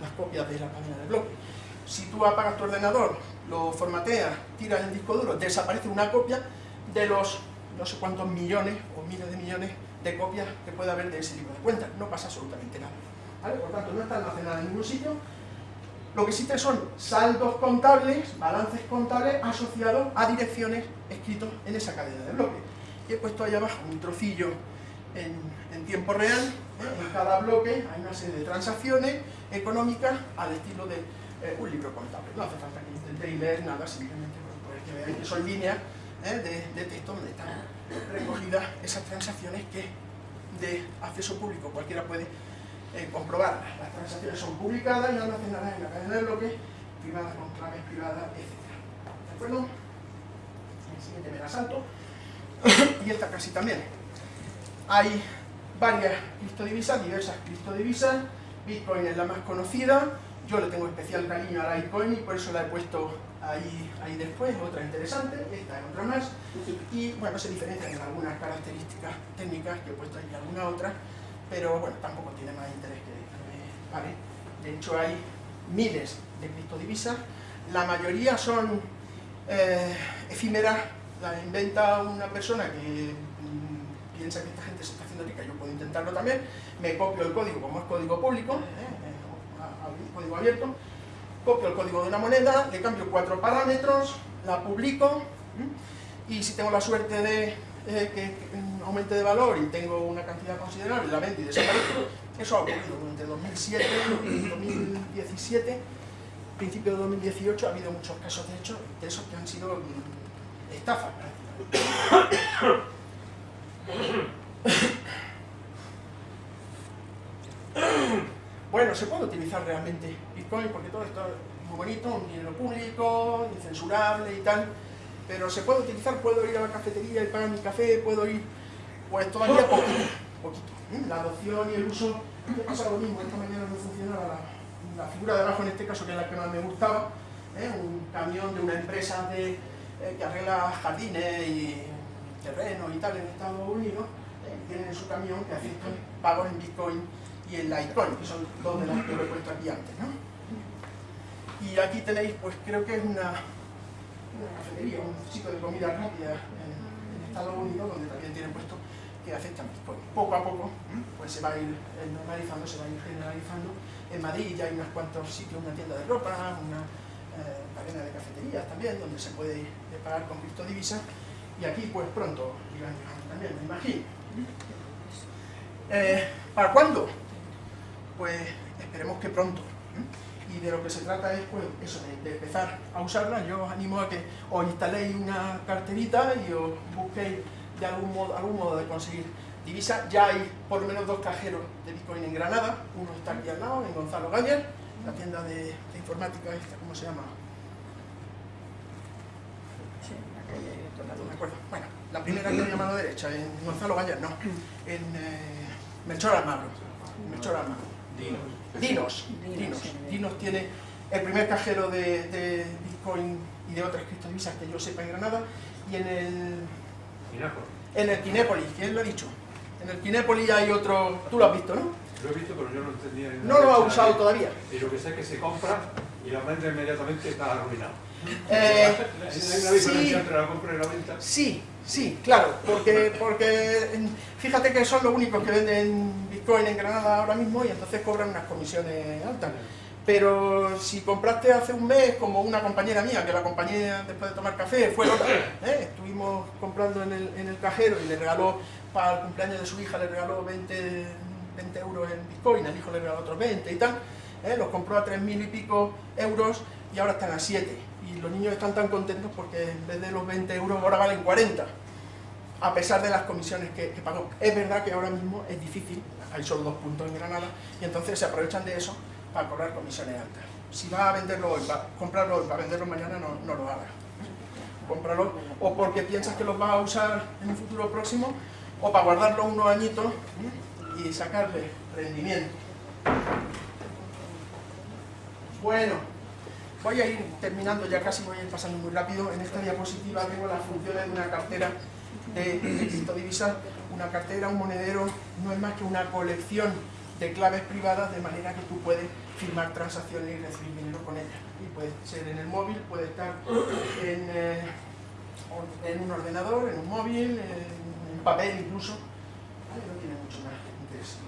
las copias de la cadena de bloque. Si tú apagas tu ordenador, lo formateas, tiras el disco duro, desaparece una copia de los no sé cuántos millones o miles de millones de copias que pueda haber de ese libro de cuentas. No pasa absolutamente nada. Por tanto, no está almacenada en ningún sitio. Lo que existe son saldos contables, balances contables asociados a direcciones escritos en esa cadena de bloques. Y he puesto ahí abajo un trocillo en, tiempo real. ¿eh? En cada bloque hay una serie de transacciones económicas al estilo de eh, un libro contable. No hace falta que intentéis leer nada, simplemente pues, que veáis que son líneas. De, de texto donde están recogidas esas transacciones que de acceso público cualquiera puede eh, comprobar. Las transacciones son publicadas y almacenadas en la cadena de bloques, privadas con claves privadas, etc. ¿De acuerdo? El siguiente me la salto. y esta casi también. Hay varias criptodivisas, diversas criptodivisas. Bitcoin es la más conocida. Yo le tengo especial cariño a la Bitcoin y por eso la he puesto ahí, ahí después, otra interesante, esta es otra más, y bueno, se diferencian en algunas características técnicas que he puesto ahí alguna otra, pero bueno, tampoco tiene más interés que, vale. De hecho hay miles de criptodivisas, la mayoría son eh, efímeras, las inventa una persona que mm, piensa que esta gente se está haciendo rica, yo puedo intentarlo también, me copio el código como es código público, eh, eh, código abierto, copio el código de una moneda, le cambio cuatro parámetros, la publico y si tengo la suerte de eh, que aumente de valor y tengo una cantidad considerable, la vendo y desaparezco, eso ha ocurrido durante 2007 y 2017, principio de 2018 ha habido muchos casos de hecho de esos que han sido mm, estafas Bueno, se puede utilizar realmente Bitcoin porque todo esto es muy bonito, un dinero público, incensurable y tal, pero se puede utilizar, puedo ir a la cafetería y pagar mi café, puedo ir, pues todavía poquito, poquito. ¿eh? La adopción y el uso, me pasa lo mismo, esta mañana no funcionaba la, la, figura de abajo en este caso, que es la que más me gustaba, ¿eh? un camión de una empresa de, eh, que arregla jardines y terrenos y tal en Estados Unidos, tienen en su camión que aceptan pagos en Bitcoin y en Litecoin, que son dos de las que lo he puesto aquí antes. ¿no? Y aquí tenéis, pues creo que es una, cafetería, un sitio de comida rápida en, Estados Unidos, donde también tienen puesto que aceptan Bitcoin. Poco a poco pues se va a ir normalizando, se va a ir generalizando. En Madrid ya hay unos cuantos sitios, una tienda de ropa, una eh, cadena de cafeterías también, donde se puede pagar con criptodivisas. Y aquí pues pronto irán también, me imagino. Eh, ¿Para cuándo? Pues esperemos que pronto. Y de lo que se trata es pues, eso, de, de, empezar a usarla. Yo os animo a que os instaléis una carterita y os busquéis de algún modo, algún modo de conseguir divisa. Ya hay por lo menos dos cajeros de Bitcoin en Granada. Uno está aquí al lado, en Gonzalo Gañer, la tienda de, de informática esta, ¿cómo se llama? Sí, la calle No me acuerdo. Bueno, la primera que hay a mano derecha, en Gonzalo Gañer, no. En eh, Melchor Almagro. Melchor Almagro. Dinos. Dinos. Dinos. Dinos tiene el primer cajero de, de Bitcoin y de otras criptodivisas que yo sepa en Granada. Y en el en el Kinépolis, ¿quién lo ha dicho? En el Kinépolis hay otro... Tú lo has visto, ¿no? Lo he visto, pero yo no entendía... No lo ha usado todavía. Y lo que sé es que se compra y la venta inmediatamente está arruinado. Eh, ¿Hay una diferencia entre la compra y la venta? Sí, sí, claro, porque, porque fíjate que son los únicos que venden Bitcoin en Granada ahora mismo y entonces cobran unas comisiones altas. Pero si compraste hace un mes, como una compañera mía, que la compañía después de tomar café fue otra, ¿eh? estuvimos comprando en el, en el, cajero y le regaló, para el cumpleaños de su hija, le regaló 20, 20 euros en Bitcoin, al hijo le regaló otros 20 y tal, ¿eh? los compró a 3.000 y pico euros y ahora están a 7. Y los niños están tan contentos porque en vez de los 20 euros ahora valen 40, a pesar de las comisiones que, pagó. Es verdad que ahora mismo es difícil, hay solo dos puntos en Granada, y entonces se aprovechan de eso para cobrar comisiones altas. Si va a venderlo hoy, va a comprarlo hoy, para venderlo mañana, no, no lo haga. Cómpralo o porque piensas que los vas a usar en un futuro próximo, o para guardarlo unos añitos y sacarle rendimiento. Bueno, voy a ir terminando, ya casi voy a ir pasando muy rápido. En esta diapositiva tengo las funciones de una cartera de criptodivisas. Una cartera, un monedero, no es más que una colección de claves privadas de manera que tú puedes firmar transacciones y recibir dinero con ellas. Y puede ser en el móvil, puede estar en, eh, un ordenador, en un móvil, en papel incluso. No tiene mucho más interés.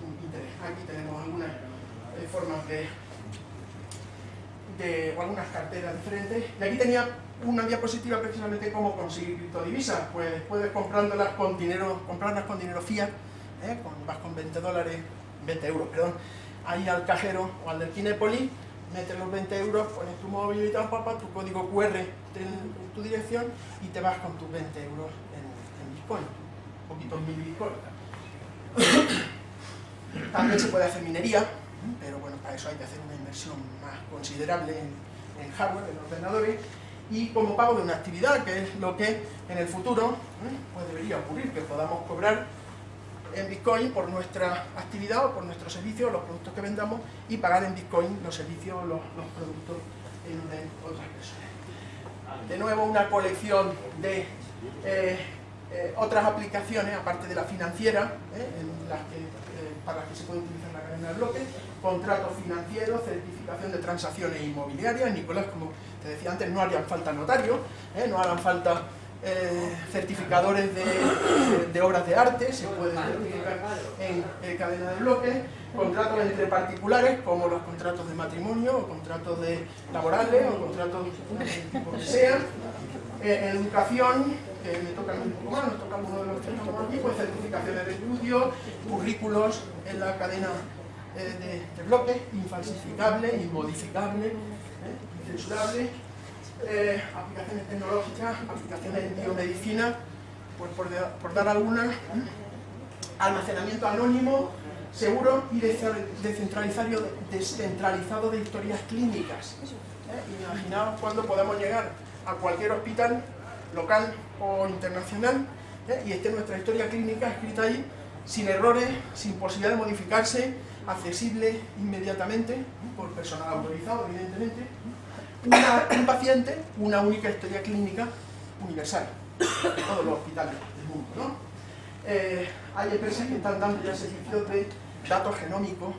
Aquí tenemos algunas eh, formas de, de, algunas carteras diferentes. Y aquí tenía una diapositiva precisamente cómo conseguir criptodivisas. Pues puedes comprándolas con dinero, comprarlas con dinero fiat, ¿eh? vas con 20 dólares 20 euros, perdón, ahí al cajero o al del Kinepoli, metes los 20 euros, pones tu móvil y tal, papá, tu código QR en tu dirección y te vas con tus 20 euros en, en Bitcoin, un poquito en mil Bitcoin. También se puede hacer minería, pero bueno, para eso hay que hacer una inversión más considerable en, hardware, en ordenadores, y como pago de una actividad, que es lo que en el futuro pues debería ocurrir, que podamos cobrar en Bitcoin por nuestra actividad o por nuestros servicios, los productos que vendamos y pagar en Bitcoin los servicios los, los, productos en, otras personas. De nuevo una colección de eh, eh, otras aplicaciones, aparte de la financiera, eh, para las que se puede utilizar la cadena de bloques, contratos financieros, certificación de transacciones inmobiliarias. Nicolás, como te decía antes, no harían falta notarios, no harán falta eh, certificadores de, de, de, obras de arte, se puede certificar en eh, cadena de bloques, contratos entre particulares, como los contratos de matrimonio, o contratos de laborales, o contratos tipo que sea. Eh, en educación, que me toca un poco más, nos toca uno de los que estamos aquí, pues certificaciones de estudio, currículos en la cadena de, de bloques, infalsificable, inmodificable, incensurable, eh, aplicaciones tecnológicas, aplicaciones en biomedicina, pues por, dar algunas, ¿eh? almacenamiento anónimo, seguro y descentralizado, descentralizado de historias clínicas. ¿eh? Imaginaos cuando podamos llegar a cualquier hospital local o internacional ¿eh? y esté nuestra historia clínica escrita ahí sin errores, sin posibilidad de modificarse, accesible inmediatamente por personal autorizado, evidentemente, un paciente, una única historia clínica universal en todos los hospitales del mundo. ¿no? Eh, hay empresas que están dando ya servicios de datos genómicos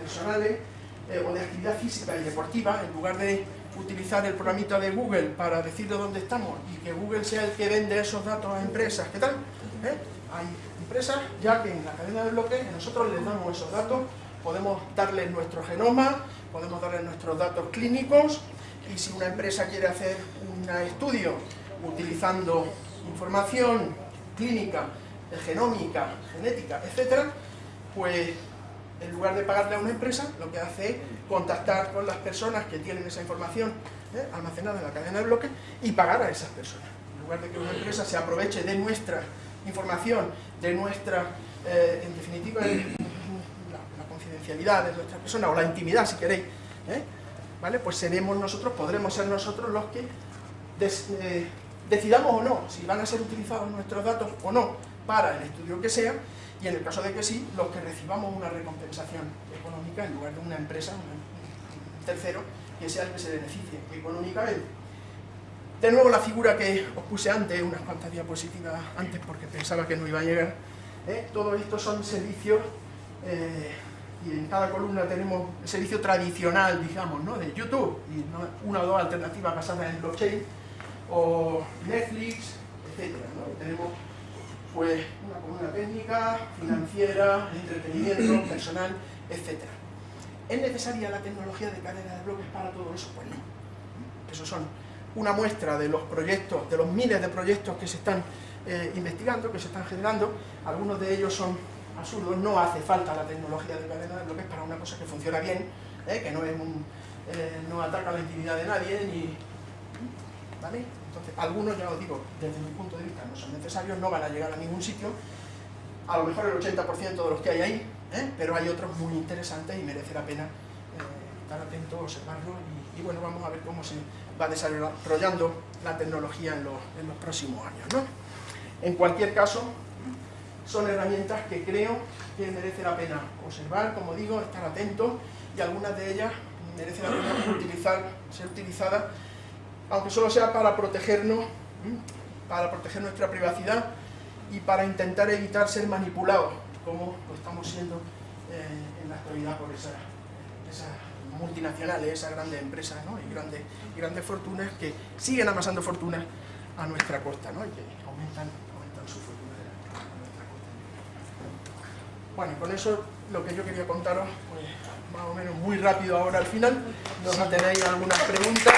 personales eh, o de actividad física y deportiva, en lugar de utilizar el programita de Google para decirle dónde estamos y que Google sea el que vende esos datos a empresas, ¿qué tal? ¿Eh? Ya que en la cadena de bloques nosotros les damos esos datos, podemos darles nuestro genoma, podemos darles nuestros datos clínicos y si una empresa quiere hacer un estudio utilizando información clínica, genómica, genética, etcétera, pues en lugar de pagarle a una empresa, lo que hace es contactar con las personas que tienen esa información ¿eh? almacenada en la cadena de bloques y pagar a esas personas. En lugar de que una empresa se aproveche de nuestra información, de nuestra, eh, en definitiva, la, confidencialidad de nuestra persona o la intimidad, si queréis, ¿eh? ¿vale? Pues seremos nosotros, podremos ser nosotros los que eh, decidamos o no si van a ser utilizados nuestros datos o no para el estudio que sea y en el caso de que sí, los que recibamos una recompensación económica en lugar de una empresa, un tercero, que sea el que se beneficie económicamente. De nuevo la figura que os puse antes, unas cuantas diapositivas antes porque pensaba que no iba a llegar. ¿eh? Todo esto son servicios eh, y en cada columna tenemos el servicio tradicional, digamos, ¿no? de YouTube y ¿no? una o dos alternativas basadas en blockchain o Netflix, etc. Tenemos pues una columna técnica, financiera, entretenimiento, personal, etc. ¿Es necesaria la tecnología de cadena de bloques para todo eso? Pues no. Esos son una muestra de los proyectos, de los miles de proyectos que se están eh, investigando, que se están generando. Algunos de ellos son absurdos, no hace falta la tecnología de cadena de bloques para una cosa que funciona bien, ¿eh? que no, es un, eh, no ataca la intimidad de nadie, ni, ¿vale? Entonces, algunos, ya os digo, desde mi punto de vista no son necesarios, no van a llegar a ningún sitio, a lo mejor el 80% de los que hay ahí, pero hay otros muy interesantes y merece la pena estar atento, observarlo y, y bueno, vamos a ver cómo se va desarrollando la tecnología en los, próximos años. ¿no? En cualquier caso, son herramientas que creo que merece la pena observar, como digo, estar atentos y algunas de ellas merece la pena utilizar, ser utilizadas aunque solo sea para protegernos, para proteger nuestra privacidad y para intentar evitar ser manipulados, como lo estamos siendo eh, en la actualidad por esas multinacionales, esas grandes empresas ¿no? y, grandes, y grandes fortunas que siguen amasando fortunas a nuestra costa ¿no? y que aumentan, aumentan su fortuna a nuestra costa. Bueno, y con eso lo que yo quería contaros, pues más o menos muy rápido ahora al final. No si tenéis algunas preguntas.